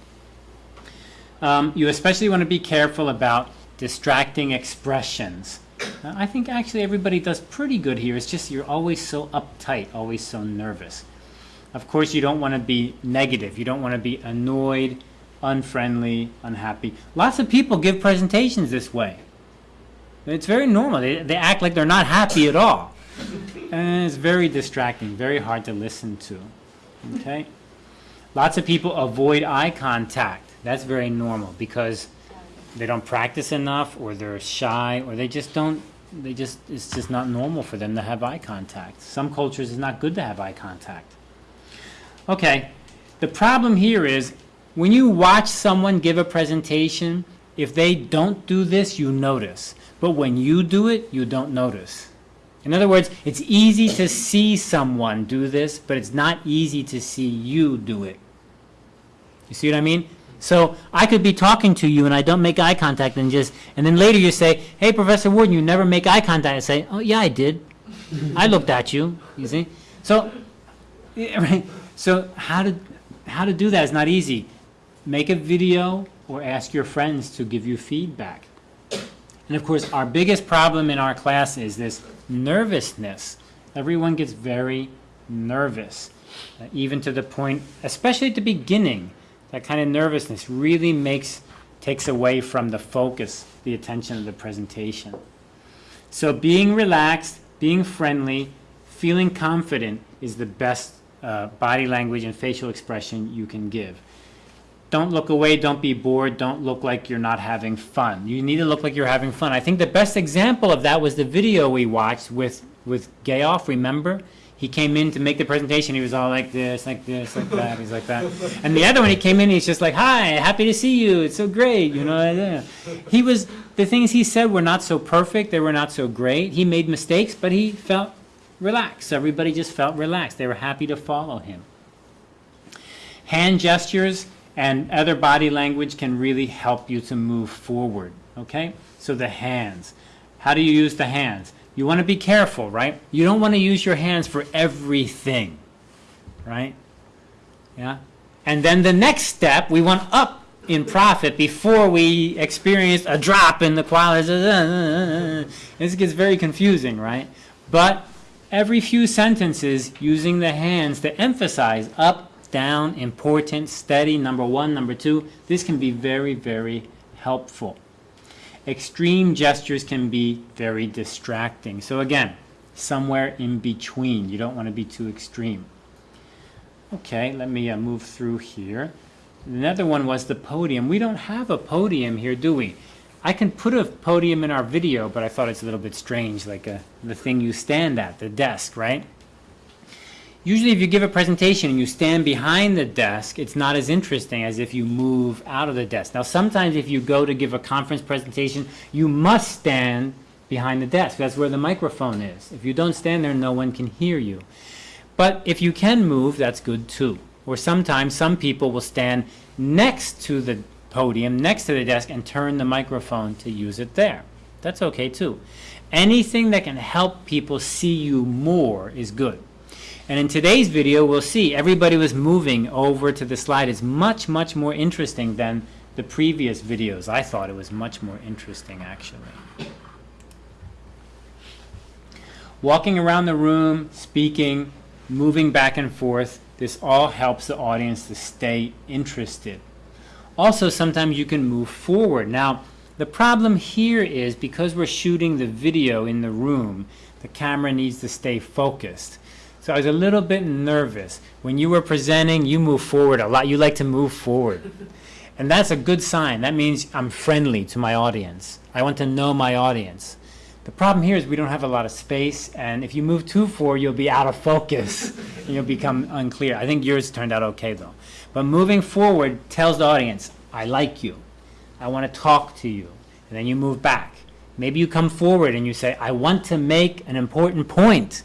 Speaker 1: Um, you especially want to be careful about distracting expressions. Uh, I think actually everybody does pretty good here. It's just you're always so uptight, always so nervous. Of course, you don't want to be negative. You don't want to be annoyed, unfriendly, unhappy. Lots of people give presentations this way. It's very normal. They, they act like they're not happy at all. And it's very distracting, very hard to listen to. Okay? Lots of people avoid eye contact. That's very normal because they don't practice enough or they're shy or they just don't they just it's just not normal for them to have eye contact. Some cultures it's not good to have eye contact. Okay. The problem here is when you watch someone give a presentation, if they don't do this, you notice. But when you do it, you don't notice. In other words, it's easy to see someone do this, but it's not easy to see you do it. You see what I mean? So I could be talking to you and I don't make eye contact and just, and then later you say, hey, Professor Warden, you never make eye contact. I say, oh, yeah, I did. I looked at you, you see? So, yeah, right. So how to, how to do that is not easy. Make a video or ask your friends to give you feedback. And of course, our biggest problem in our class is this nervousness. Everyone gets very nervous, uh, even to the point, especially at the beginning, that kind of nervousness really makes, takes away from the focus, the attention of the presentation. So being relaxed, being friendly, feeling confident is the best uh, body language and facial expression you can give. Don't look away, don't be bored, don't look like you're not having fun. You need to look like you're having fun. I think the best example of that was the video we watched with, with Gayoff, remember? He came in to make the presentation, he was all like this, like this, like that, he's like that. And the other one, he came in, he's just like, hi, happy to see you, it's so great, you know. He was, the things he said were not so perfect, they were not so great. He made mistakes, but he felt relaxed. Everybody just felt relaxed. They were happy to follow him. Hand gestures and other body language can really help you to move forward, okay? So the hands. How do you use the hands? You want to be careful, right? You don't want to use your hands for everything, right? Yeah? And then the next step, we want up in profit before we experience a drop in the quality. This gets very confusing, right? But every few sentences using the hands to emphasize up, down, important, steady, number one, number two, this can be very, very helpful. Extreme gestures can be very distracting. So again, somewhere in between. You don't want to be too extreme. Okay, let me uh, move through here. Another one was the podium. We don't have a podium here, do we? I can put a podium in our video, but I thought it's a little bit strange, like a, the thing you stand at, the desk, right? Usually if you give a presentation and you stand behind the desk, it's not as interesting as if you move out of the desk. Now sometimes if you go to give a conference presentation, you must stand behind the desk. That's where the microphone is. If you don't stand there, no one can hear you. But if you can move, that's good too. Or sometimes some people will stand next to the podium, next to the desk, and turn the microphone to use it there. That's okay too. Anything that can help people see you more is good. And in today's video, we'll see everybody was moving over to the slide. It's much, much more interesting than the previous videos. I thought it was much more interesting, actually. Walking around the room, speaking, moving back and forth, this all helps the audience to stay interested. Also, sometimes you can move forward. Now, the problem here is because we're shooting the video in the room, the camera needs to stay focused. So I was a little bit nervous. When you were presenting, you move forward a lot. You like to move forward. And that's a good sign. That means I'm friendly to my audience. I want to know my audience. The problem here is we don't have a lot of space, and if you move too far, you'll be out of focus, and you'll become unclear. I think yours turned out okay, though. But moving forward tells the audience, I like you. I want to talk to you. And then you move back. Maybe you come forward and you say, I want to make an important point.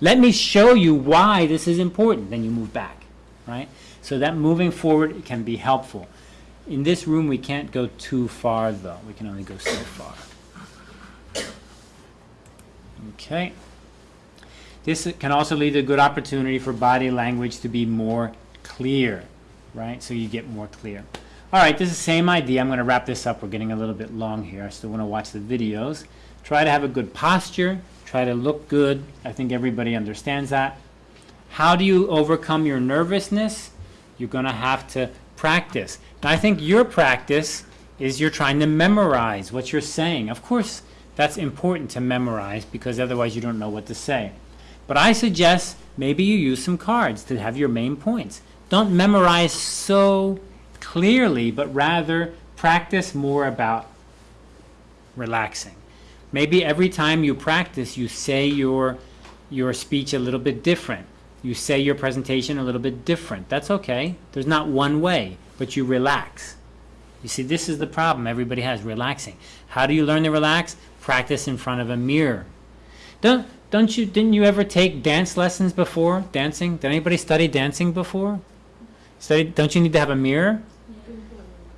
Speaker 1: Let me show you why this is important. Then you move back, right? So that moving forward can be helpful. In this room, we can't go too far, though. We can only go so far. Okay. This can also lead to a good opportunity for body language to be more clear, right? So you get more clear. All right, this is the same idea. I'm going to wrap this up. We're getting a little bit long here. I still want to watch the videos. Try to have a good posture. Try to look good. I think everybody understands that. How do you overcome your nervousness? You're going to have to practice. Now, I think your practice is you're trying to memorize what you're saying. Of course, that's important to memorize because otherwise you don't know what to say. But I suggest maybe you use some cards to have your main points. Don't memorize so clearly, but rather practice more about relaxing. Maybe every time you practice, you say your, your speech a little bit different. You say your presentation a little bit different. That's okay. There's not one way, but you relax. You see, this is the problem everybody has, relaxing. How do you learn to relax? Practice in front of a mirror. Don't, don't you, didn't you ever take dance lessons before, dancing? Did anybody study dancing before? Study, don't you need to have a mirror?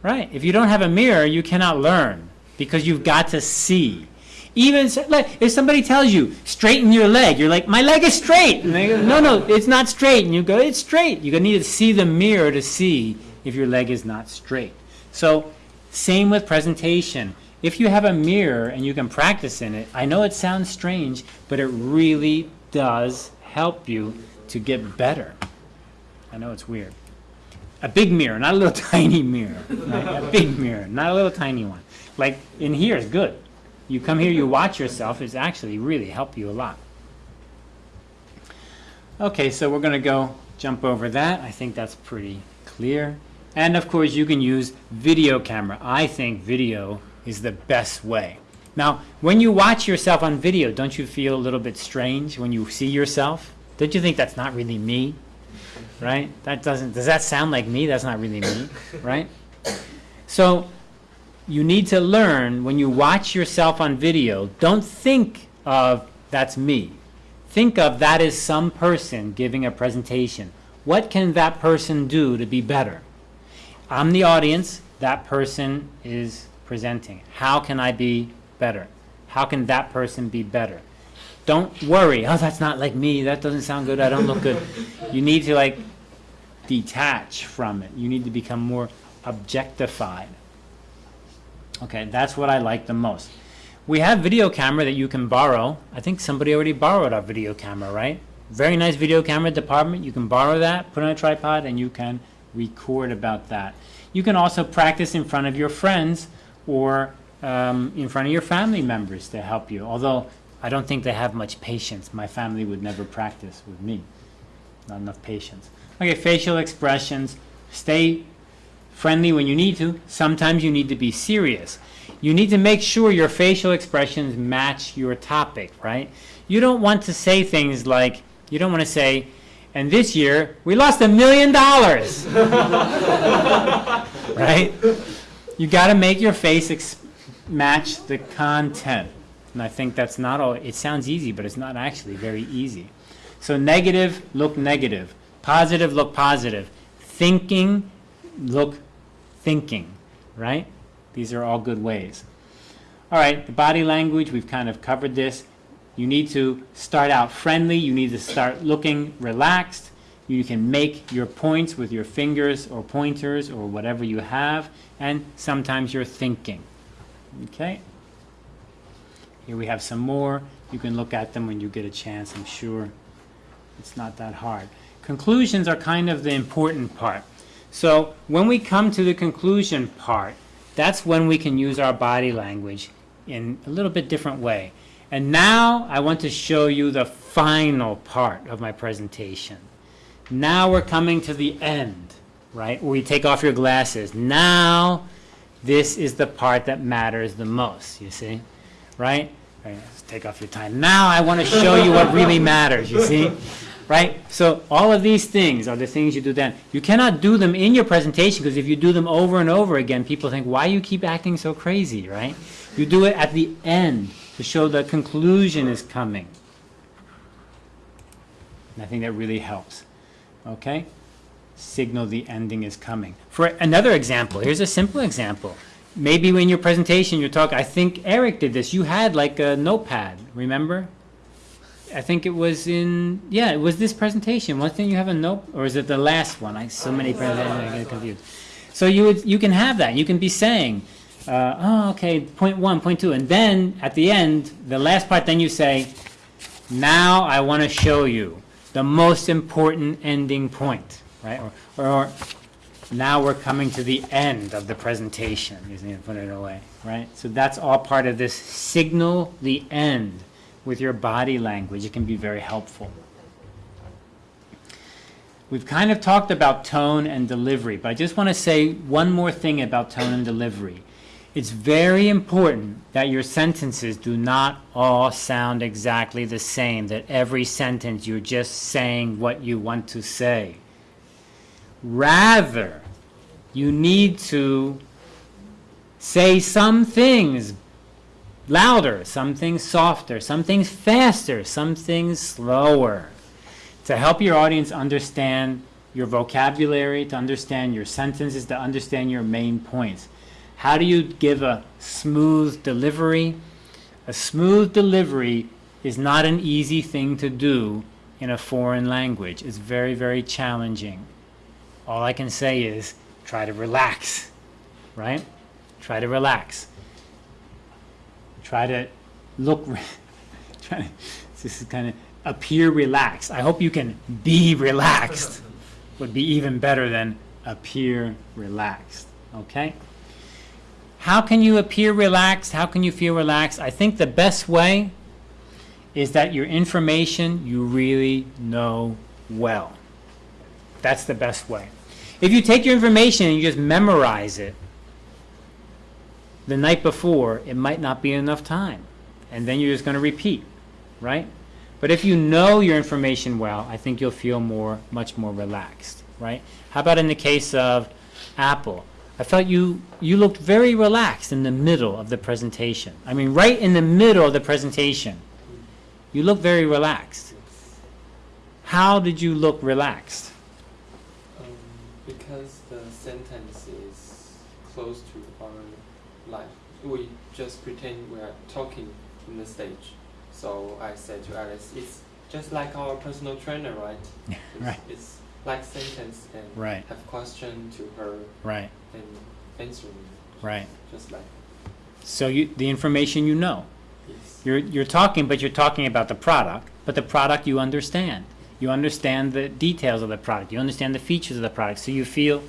Speaker 1: Right. If you don't have a mirror, you cannot learn because you've got to see. Even like if somebody tells you straighten your leg, you're like my leg is straight, go no no it's not straight, and you go it's straight. You need to see the mirror to see if your leg is not straight. So same with presentation. If you have a mirror and you can practice in it, I know it sounds strange, but it really does help you to get better. I know it's weird. A big mirror, not a little tiny mirror. right? A big mirror, not a little tiny one. Like in here is good. You come here, you watch yourself, it's actually really help you a lot. Okay, so we're going to go jump over that. I think that's pretty clear. And of course, you can use video camera. I think video is the best way. Now, when you watch yourself on video, don't you feel a little bit strange when you see yourself? Don't you think that's not really me? Right? That doesn't does that sound like me? That's not really me, right? So, you need to learn when you watch yourself on video, don't think of that's me. Think of that is some person giving a presentation. What can that person do to be better? I'm the audience, that person is presenting. How can I be better? How can that person be better? Don't worry, oh, that's not like me, that doesn't sound good, I don't look good. You need to like detach from it. You need to become more objectified. Okay, that's what I like the most. We have video camera that you can borrow. I think somebody already borrowed our video camera, right? Very nice video camera department. You can borrow that, put on a tripod, and you can record about that. You can also practice in front of your friends or um, in front of your family members to help you. Although I don't think they have much patience. My family would never practice with me. Not enough patience. Okay, facial expressions. Stay friendly when you need to. Sometimes you need to be serious. You need to make sure your facial expressions match your topic, right? You don't want to say things like, you don't want to say, and this year we lost a million dollars. right? You got to make your face match the content. And I think that's not all, it sounds easy, but it's not actually very easy. So negative, look negative. Positive, look positive. Thinking, look thinking, right? These are all good ways. All right, the body language, we've kind of covered this. You need to start out friendly. You need to start looking relaxed. You can make your points with your fingers or pointers or whatever you have. And sometimes you're thinking. Okay? Here we have some more. You can look at them when you get a chance, I'm sure. It's not that hard. Conclusions are kind of the important part. So when we come to the conclusion part, that's when we can use our body language in a little bit different way. And now I want to show you the final part of my presentation. Now we're coming to the end, right? Where you take off your glasses. Now this is the part that matters the most, you see? Right? Let's take off your time. Now I want to show you what really matters, you see? Right? So all of these things are the things you do then. You cannot do them in your presentation because if you do them over and over again, people think, why you keep acting so crazy, right? You do it at the end to show the conclusion is coming. And I think that really helps. Okay? Signal the ending is coming. For another example, here's a simple example. Maybe in your presentation you talk, I think Eric did this. You had like a notepad, remember? I think it was in, yeah, it was this presentation. One thing you have a note, or is it the last one? I so many presentations, I get confused. So you would, you can have that. You can be saying, uh, oh, okay, point one, point two, and then at the end, the last part, then you say, now I want to show you the most important ending point, right? Or, or, now we're coming to the end of the presentation. You need to put it away, right? So that's all part of this signal the end with your body language. It can be very helpful. We've kind of talked about tone and delivery, but I just want to say one more thing about tone and delivery. It's very important that your sentences do not all sound exactly the same, that every sentence you're just saying what you want to say. Rather, you need to say some things louder, some things softer, some things faster, some things slower to help your audience understand your vocabulary, to understand your sentences, to understand your main points. How do you give a smooth delivery? A smooth delivery is not an easy thing to do in a foreign language. It's very, very challenging. All I can say is try to relax, right? Try to relax. Try to look, try to, this is kind of appear relaxed. I hope you can be relaxed. Would be even better than appear relaxed, okay? How can you appear relaxed? How can you feel relaxed? I think the best way is that your information you really know well. That's the best way. If you take your information and you just memorize it the night before, it might not be enough time. And then you're just going to repeat, right? But if you know your information well, I think you'll feel more, much more relaxed, right? How about in the case of Apple? I felt you, you looked very relaxed in the middle of the presentation. I mean, right in the middle of the presentation. You look very relaxed. How did you look relaxed?
Speaker 4: Um, because the sentence is close to our life. We just pretend we are talking in the stage. So I said to Alice, it's just like our personal trainer, right? It's,
Speaker 1: Right.
Speaker 4: It's like sentence and
Speaker 1: Right.
Speaker 4: have question to her
Speaker 1: Right,
Speaker 4: and answering
Speaker 1: right.
Speaker 4: just like
Speaker 1: So you, the information you know.
Speaker 4: this.
Speaker 1: You're, you're talking, but you're talking about the product, but the product you understand. You understand the details of the product. You understand the features of the product. So you feel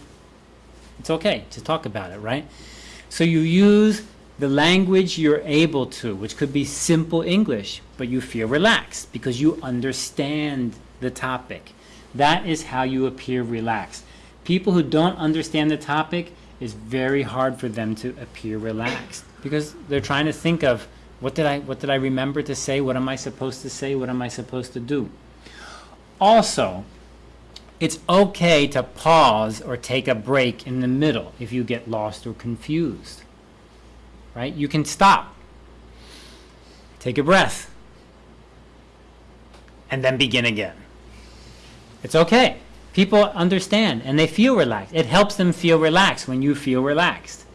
Speaker 1: it's okay to talk about it, right? So you use the language you're able to, which could be simple English, but you feel relaxed because you understand the topic. That is how you appear relaxed. People who don't understand the topic, it's very hard for them to appear relaxed because they're trying to think of what did I what did I remember to say? What am I supposed to say? What am I supposed to do? Also, it's okay to pause or take a break in the middle if you get lost or confused. Right? You can stop. Take a breath. And then begin again. It's okay. People understand and they feel relaxed. It helps them feel relaxed when you feel relaxed.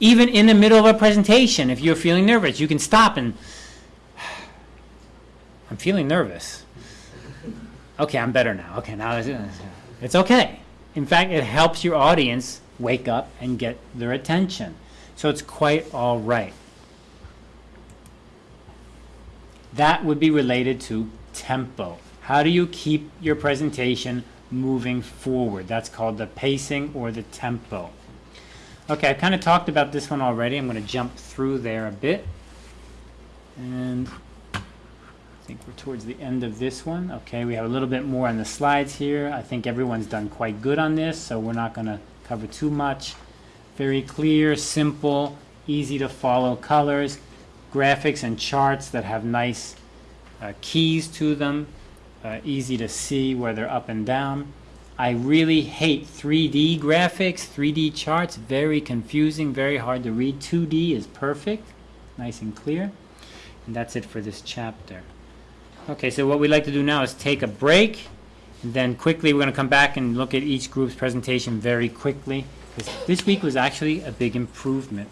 Speaker 1: Even in the middle of a presentation, if you're feeling nervous, you can stop and I'm feeling nervous. Okay, I'm better now. Okay, now it's, okay. In fact, it helps your audience wake up and get their attention. So it's quite all right. That would be related to tempo. How do you keep your presentation moving forward? That's called the pacing or the tempo. Okay, I've kind of talked about this one already. I'm going to jump through there a bit. And I think we're towards the end of this one. Okay, we have a little bit more on the slides here. I think everyone's done quite good on this, so we're not going to cover too much. Very clear, simple, easy to follow colors, graphics and charts that have nice uh, keys to them, uh, easy to see where they're up and down. I really hate 3D graphics, 3D charts, very confusing, very hard to read. 2D is perfect, nice and clear. And that's it for this chapter. Okay, so what we'd like to do now is take a break, and then quickly we're going to come back and look at each group's presentation very quickly. This week was actually a big improvement